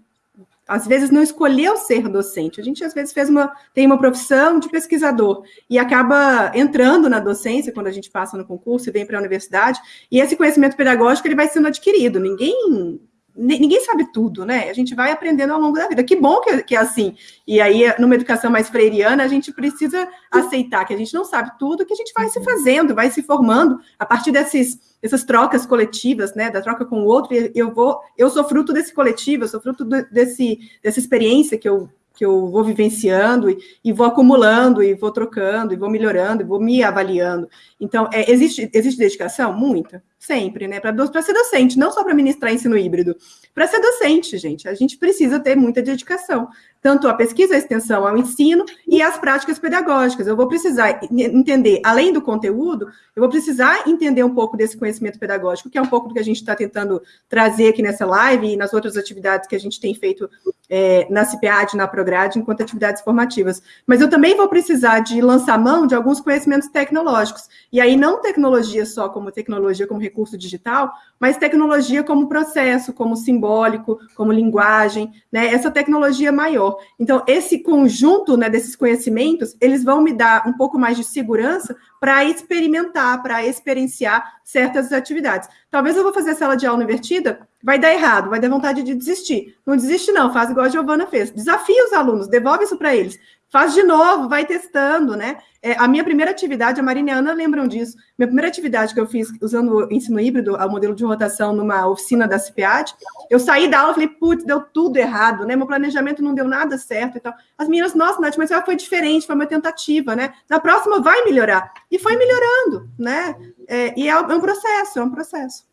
às vezes não escolheu ser docente. A gente às vezes fez uma tem uma profissão de pesquisador e acaba entrando na docência quando a gente passa no concurso e vem para a universidade. E esse conhecimento pedagógico ele vai sendo adquirido. Ninguém ninguém sabe tudo, né? A gente vai aprendendo ao longo da vida. Que bom que, que é assim. E aí, numa educação mais freiriana, a gente precisa aceitar que a gente não sabe tudo, que a gente vai se fazendo, vai se formando a partir desses essas trocas coletivas, né, da troca com o outro, eu vou, eu sou fruto desse coletivo, eu sou fruto desse, dessa experiência que eu, que eu vou vivenciando e, e, vou acumulando, e vou trocando, e vou melhorando, e vou me avaliando. Então, é, existe, existe dedicação? Muita, sempre, né? Para ser docente, não só para ministrar ensino híbrido. Para ser docente, gente, a gente precisa ter muita dedicação tanto a pesquisa, a extensão, ao ensino e as práticas pedagógicas. Eu vou precisar entender, além do conteúdo, eu vou precisar entender um pouco desse conhecimento pedagógico, que é um pouco do que a gente está tentando trazer aqui nessa live e nas outras atividades que a gente tem feito é, na CPAD, na Prograde, enquanto atividades formativas. Mas eu também vou precisar de lançar mão de alguns conhecimentos tecnológicos. E aí, não tecnologia só como tecnologia, como recurso digital, mas tecnologia como processo, como simbólico, como linguagem, né? Essa tecnologia maior. Então, esse conjunto né, desses conhecimentos, eles vão me dar um pouco mais de segurança para experimentar, para experienciar certas atividades. Talvez eu vou fazer a sala de aula invertida, vai dar errado, vai dar vontade de desistir. Não desiste não, faz igual a Giovana fez. Desafia os alunos, devolve isso para eles. Faz de novo, vai testando, né? É, a minha primeira atividade, a Marina e a Ana lembram disso. Minha primeira atividade que eu fiz usando o ensino híbrido, o modelo de rotação numa oficina da CPAD, eu saí da aula e falei, putz, deu tudo errado, né? Meu planejamento não deu nada certo e tal. As meninas, nossa, Nath, mas foi diferente, foi uma tentativa, né? Na próxima vai melhorar. E foi melhorando, né? É, e é um processo, é um processo.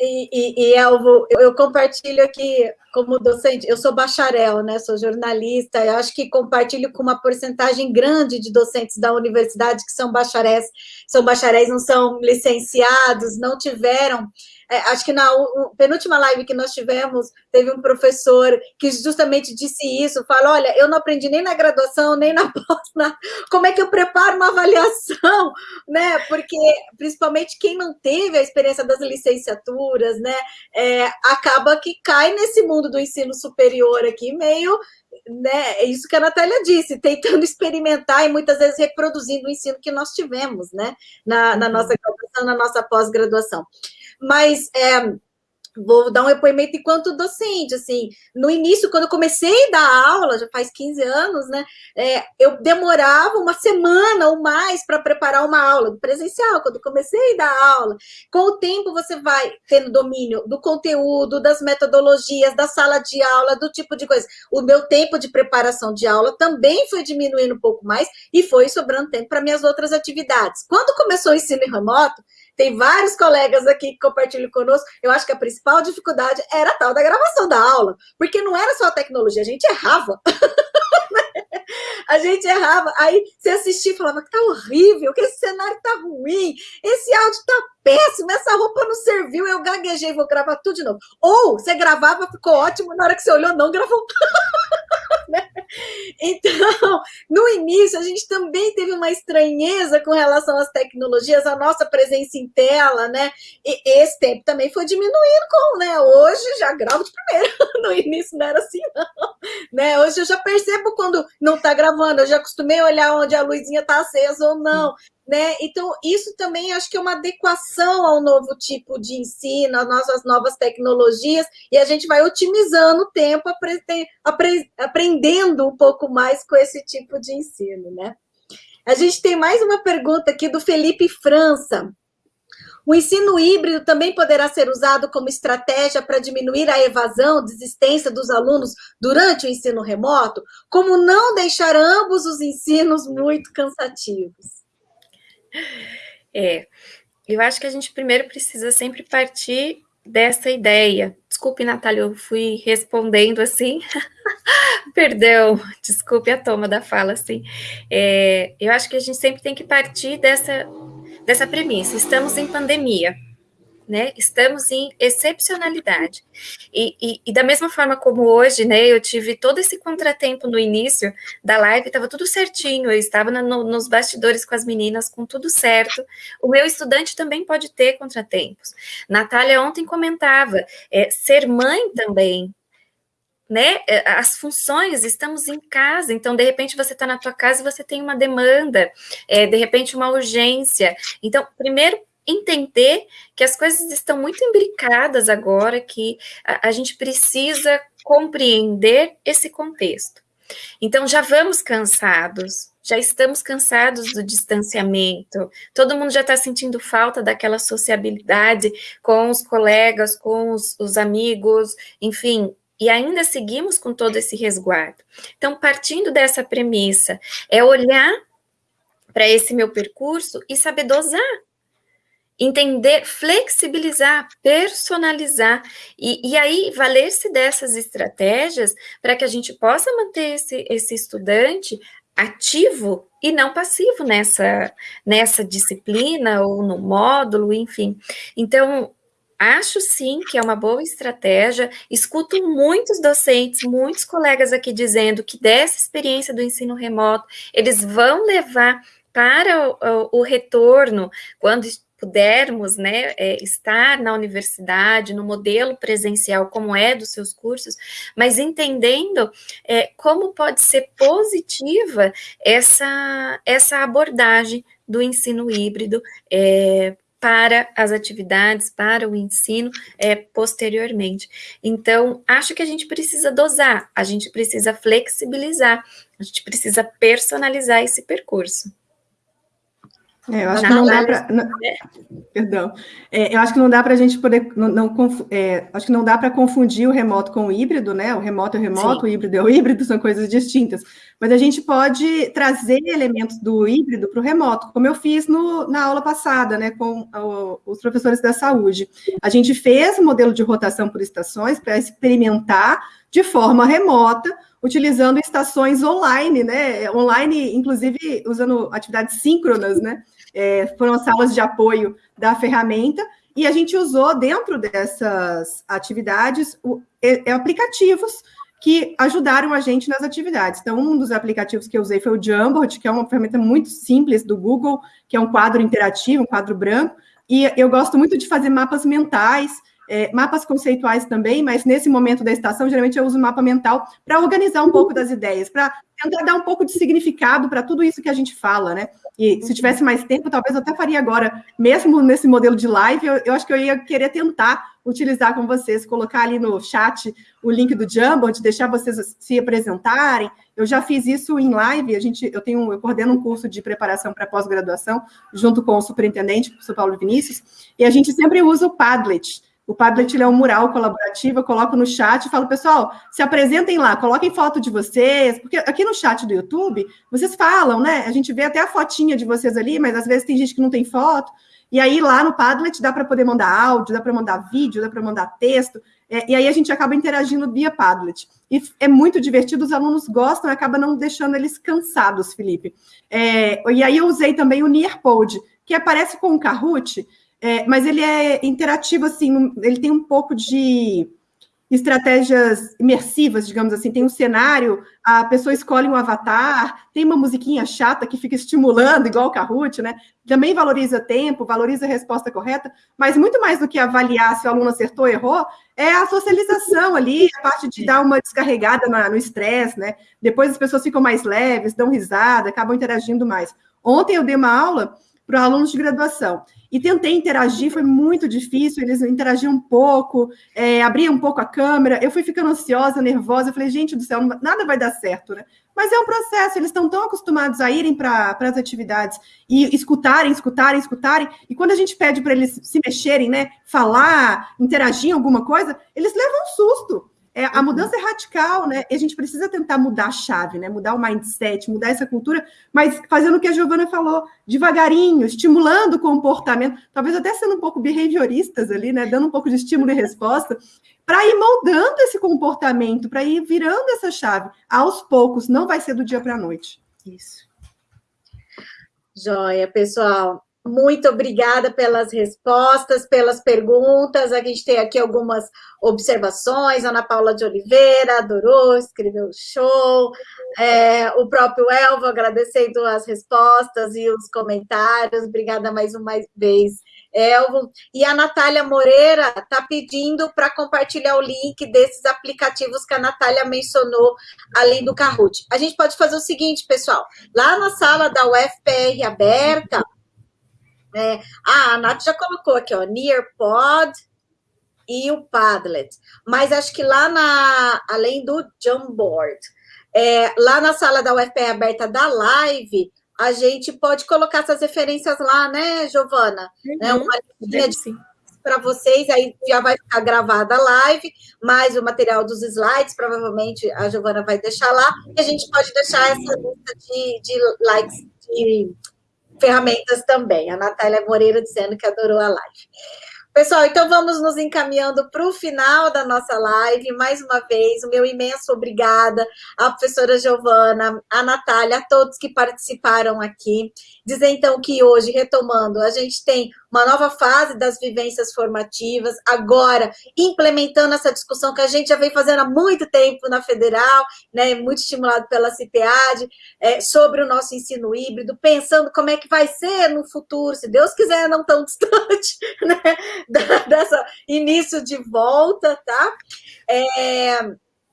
E, e, e Elvo, eu compartilho aqui como docente, eu sou bacharel, né? Sou jornalista, eu acho que compartilho com uma porcentagem grande de docentes da universidade que são bacharéis, são bacharéis, não são licenciados, não tiveram é, acho que na penúltima live que nós tivemos, teve um professor que justamente disse isso, fala, olha, eu não aprendi nem na graduação, nem na pós, como é que eu preparo uma avaliação, né? Porque, principalmente, quem não teve a experiência das licenciaturas, né, é, acaba que cai nesse mundo do ensino superior aqui, meio né, é isso que a Natália disse, tentando experimentar e muitas vezes reproduzindo o ensino que nós tivemos, né, na, na nossa graduação, na nossa pós-graduação mas é, vou dar um depoimento enquanto docente, assim, no início, quando eu comecei a dar aula, já faz 15 anos, né, é, eu demorava uma semana ou mais para preparar uma aula presencial, quando comecei a dar aula. Com o tempo, você vai tendo domínio do conteúdo, das metodologias, da sala de aula, do tipo de coisa. O meu tempo de preparação de aula também foi diminuindo um pouco mais e foi sobrando tempo para minhas outras atividades. Quando começou o ensino remoto, tem vários colegas aqui que compartilham conosco. Eu acho que a principal dificuldade era a tal da gravação da aula, porque não era só a tecnologia, a gente errava. a gente errava. Aí você assistia e falava que tá horrível, que esse cenário tá ruim, esse áudio tá péssimo, essa roupa não serviu, eu gaguejei, vou gravar tudo de novo. Ou você gravava, ficou ótimo, na hora que você olhou, não gravou. Né? Então, no início, a gente também teve uma estranheza com relação às tecnologias, a nossa presença em tela, né? E esse tempo também foi diminuindo com, né? Hoje já gravo de primeira, no início não era assim, não. Né? Hoje eu já percebo quando não está gravando, eu já acostumei a olhar onde a luzinha está acesa ou não. Né? Então, isso também acho que é uma adequação ao novo tipo de ensino, às nossas novas tecnologias, e a gente vai otimizando o tempo, aprendendo um pouco mais com esse tipo de ensino. Né? A gente tem mais uma pergunta aqui do Felipe França. O ensino híbrido também poderá ser usado como estratégia para diminuir a evasão, desistência dos alunos durante o ensino remoto? Como não deixar ambos os ensinos muito cansativos? É, eu acho que a gente primeiro precisa sempre partir dessa ideia. Desculpe, Natália, eu fui respondendo assim. Perdão, desculpe a toma da fala, assim. É, eu acho que a gente sempre tem que partir dessa, dessa premissa. Estamos em pandemia né? Estamos em excepcionalidade. E, e, e, da mesma forma como hoje, né? Eu tive todo esse contratempo no início da live, estava tudo certinho, eu estava no, nos bastidores com as meninas, com tudo certo. O meu estudante também pode ter contratempos. Natália ontem comentava, é, ser mãe também, né, é, as funções, estamos em casa, então, de repente, você está na tua casa e você tem uma demanda, é, de repente, uma urgência. Então, primeiro, entender que as coisas estão muito imbricadas agora, que a, a gente precisa compreender esse contexto. Então, já vamos cansados, já estamos cansados do distanciamento, todo mundo já está sentindo falta daquela sociabilidade com os colegas, com os, os, amigos, enfim, e ainda seguimos com todo esse resguardo. Então, partindo dessa premissa, é olhar para esse meu percurso e saber dosar entender, flexibilizar, personalizar, e, e aí valer-se dessas estratégias para que a gente possa manter esse, esse estudante ativo e não passivo nessa, nessa disciplina ou no módulo, enfim. Então, acho sim que é uma boa estratégia. Escuto muitos docentes, muitos colegas aqui dizendo que dessa experiência do ensino remoto, eles vão levar para o, o, o retorno, quando pudermos né, é, estar na universidade, no modelo presencial, como é dos seus cursos, mas entendendo é, como pode ser positiva essa, essa abordagem do ensino híbrido é, para as atividades, para o ensino é, posteriormente. Então, acho que a gente precisa dosar, a gente precisa flexibilizar, a gente precisa personalizar esse percurso. É, eu acho que não dá para. Perdão. É, eu acho que não dá para a gente poder. Não, não é, acho que não dá para confundir o remoto com o híbrido, né? O remoto é o remoto, Sim. o híbrido é o híbrido, são coisas distintas. Mas a gente pode trazer elementos do híbrido para o remoto, como eu fiz no, na aula passada, né? Com o, os professores da saúde. A gente fez o um modelo de rotação por estações para experimentar de forma remota utilizando estações online, né? Online, inclusive usando atividades síncronas, né? É, foram salas de apoio da ferramenta, e a gente usou dentro dessas atividades o, é, aplicativos que ajudaram a gente nas atividades. Então, um dos aplicativos que eu usei foi o Jamboard, que é uma ferramenta muito simples do Google, que é um quadro interativo, um quadro branco, e eu gosto muito de fazer mapas mentais, é, mapas conceituais também, mas nesse momento da estação, geralmente eu uso mapa mental para organizar um pouco das ideias, para tentar dar um pouco de significado para tudo isso que a gente fala, né? E se tivesse mais tempo, talvez eu até faria agora, mesmo nesse modelo de live, eu, eu acho que eu ia querer tentar utilizar com vocês, colocar ali no chat o link do Jamboard, deixar vocês se apresentarem. Eu já fiz isso em live, a gente, eu tenho, eu coordeno um curso de preparação para pós-graduação, junto com o superintendente, o professor Paulo Vinícius, e a gente sempre usa o Padlet. O Padlet é um mural colaborativo, eu coloco no chat e falo, pessoal, se apresentem lá, coloquem foto de vocês, porque aqui no chat do YouTube, vocês falam, né? A gente vê até a fotinha de vocês ali, mas às vezes tem gente que não tem foto. E aí lá no Padlet dá para poder mandar áudio, dá para mandar vídeo, dá para mandar texto, é, e aí a gente acaba interagindo via Padlet. E é muito divertido, os alunos gostam, acaba não deixando eles cansados, Felipe. É, e aí eu usei também o Nearpod, que aparece com o Kahoot, é, mas ele é interativo, assim, ele tem um pouco de estratégias imersivas, digamos assim. Tem um cenário, a pessoa escolhe um avatar, tem uma musiquinha chata que fica estimulando, igual o Kahoot, né? Também valoriza tempo, valoriza a resposta correta, mas muito mais do que avaliar se o aluno acertou ou errou, é a socialização ali, a parte de dar uma descarregada na, no estresse, né? Depois as pessoas ficam mais leves, dão risada, acabam interagindo mais. Ontem eu dei uma aula para alunos de graduação. E tentei interagir, foi muito difícil, eles interagiam um pouco, é, abriam um pouco a câmera, eu fui ficando ansiosa, nervosa, eu falei, gente do céu, nada vai dar certo, né? Mas é um processo, eles estão tão acostumados a irem para as atividades e escutarem, escutarem, escutarem, e quando a gente pede para eles se mexerem, né, falar, interagir em alguma coisa, eles levam um susto. É, a mudança é radical, né? E a gente precisa tentar mudar a chave, né? Mudar o mindset, mudar essa cultura, mas fazendo o que a Giovana falou, devagarinho, estimulando o comportamento, talvez até sendo um pouco behavioristas ali, né? Dando um pouco de estímulo e resposta, para ir moldando esse comportamento, para ir virando essa chave. Aos poucos, não vai ser do dia para a noite. Isso. Joia, pessoal. Muito obrigada pelas respostas, pelas perguntas. A gente tem aqui algumas observações. Ana Paula de Oliveira adorou, escreveu show. É, o próprio Elvo agradecendo as respostas e os comentários. Obrigada mais uma vez, Elvo. E a Natália Moreira está pedindo para compartilhar o link desses aplicativos que a Natália mencionou, além do Kahoot. A gente pode fazer o seguinte, pessoal. Lá na sala da UFPR aberta, é, ah, a Nath já colocou aqui, ó, Nearpod e o Padlet. Mas acho que lá na, além do Jamboard, é, lá na sala da UFP aberta da live, a gente pode colocar essas referências lá, né, Giovana? Uhum, né, uma linha para vocês, aí já vai ficar gravada a live, mais o material dos slides, provavelmente a Giovana vai deixar lá, e a gente pode deixar essa lista de, de likes, de ferramentas também. A Natália Moreira dizendo que adorou a live. Pessoal, então vamos nos encaminhando para o final da nossa live. Mais uma vez, o meu imenso obrigada à professora Giovana, à Natália, a todos que participaram aqui. Dizer então que hoje, retomando, a gente tem uma nova fase das vivências formativas, agora implementando essa discussão que a gente já vem fazendo há muito tempo na Federal, né, muito estimulado pela CIPEAD, é, sobre o nosso ensino híbrido, pensando como é que vai ser no futuro, se Deus quiser, não tão distante, né, dessa início de volta, tá? É,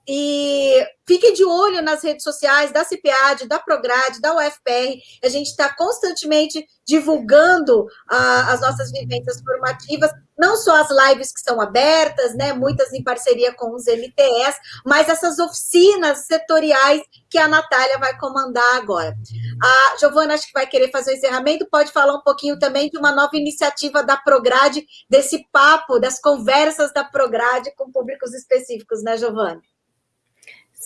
e fique de olho nas redes sociais da CIPAD, da Prograde, da UFPR. A gente está constantemente divulgando ah, as nossas vivências formativas, não só as lives que são abertas, né, muitas em parceria com os MTS, mas essas oficinas setoriais que a Natália vai comandar agora. A Giovana acho que vai querer fazer o encerramento, pode falar um pouquinho também de uma nova iniciativa da Prograde, desse papo, das conversas da Prograde com públicos específicos, né, Giovana?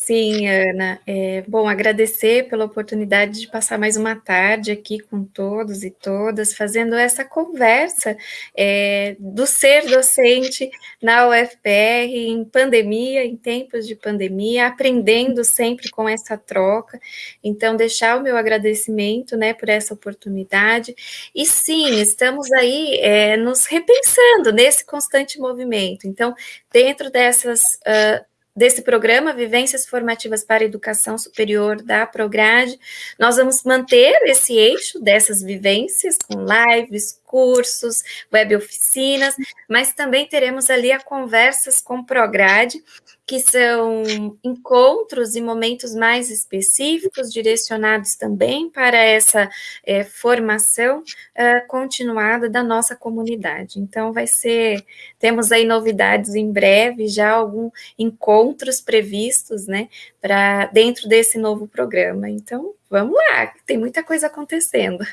Sim, Ana. É, bom, agradecer pela oportunidade de passar mais uma tarde aqui com todos e todas, fazendo essa conversa é, do ser docente na UFPR, em pandemia, em tempos de pandemia, aprendendo sempre com essa troca. Então, deixar o meu agradecimento né, por essa oportunidade. E sim, estamos aí é, nos repensando nesse constante movimento. Então, dentro dessas. Uh, desse programa Vivências Formativas para Educação Superior da Prograde. Nós vamos manter esse eixo dessas vivências com lives, cursos, web oficinas, mas também teremos ali a conversas com Prograde, que são encontros e momentos mais específicos, direcionados também para essa é, formação uh, continuada da nossa comunidade. Então, vai ser, temos aí novidades em breve, já alguns encontros previstos, né, para dentro desse novo programa. Então, vamos lá, tem muita coisa acontecendo.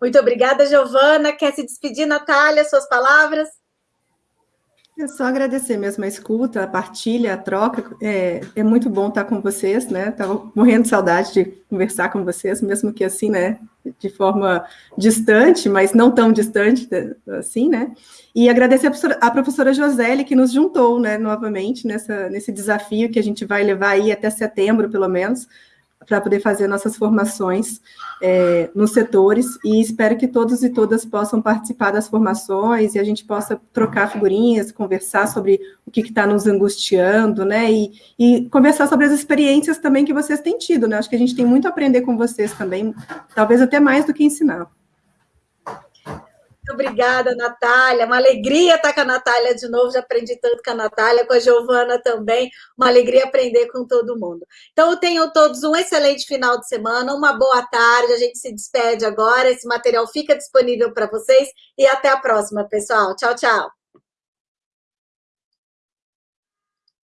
Muito obrigada, Giovana. Quer se despedir, Natália, suas palavras? É só agradecer mesmo a escuta, a partilha, a troca. É, é muito bom estar com vocês, né? Estava morrendo de saudade de conversar com vocês, mesmo que assim, né? De forma distante, mas não tão distante assim, né? E agradecer a professora, a professora que nos juntou, né, novamente, nessa, nesse desafio que a gente vai levar aí até setembro, pelo menos, para poder fazer nossas formações é, nos setores, e espero que todos e todas possam participar das formações e a gente possa trocar figurinhas, conversar sobre o que está nos angustiando, né, e, e, conversar sobre as experiências também que vocês têm tido, né, acho que a gente tem muito a aprender com vocês também, talvez até mais do que ensinar. Muito obrigada, Natália. Uma alegria estar com a Natália de novo. Já aprendi tanto com a Natália, com a Giovana também. Uma alegria aprender com todo mundo. Então, tenham todos um excelente final de semana, uma boa tarde. A gente se despede agora. Esse material fica disponível para vocês. E até a próxima, pessoal. Tchau, tchau.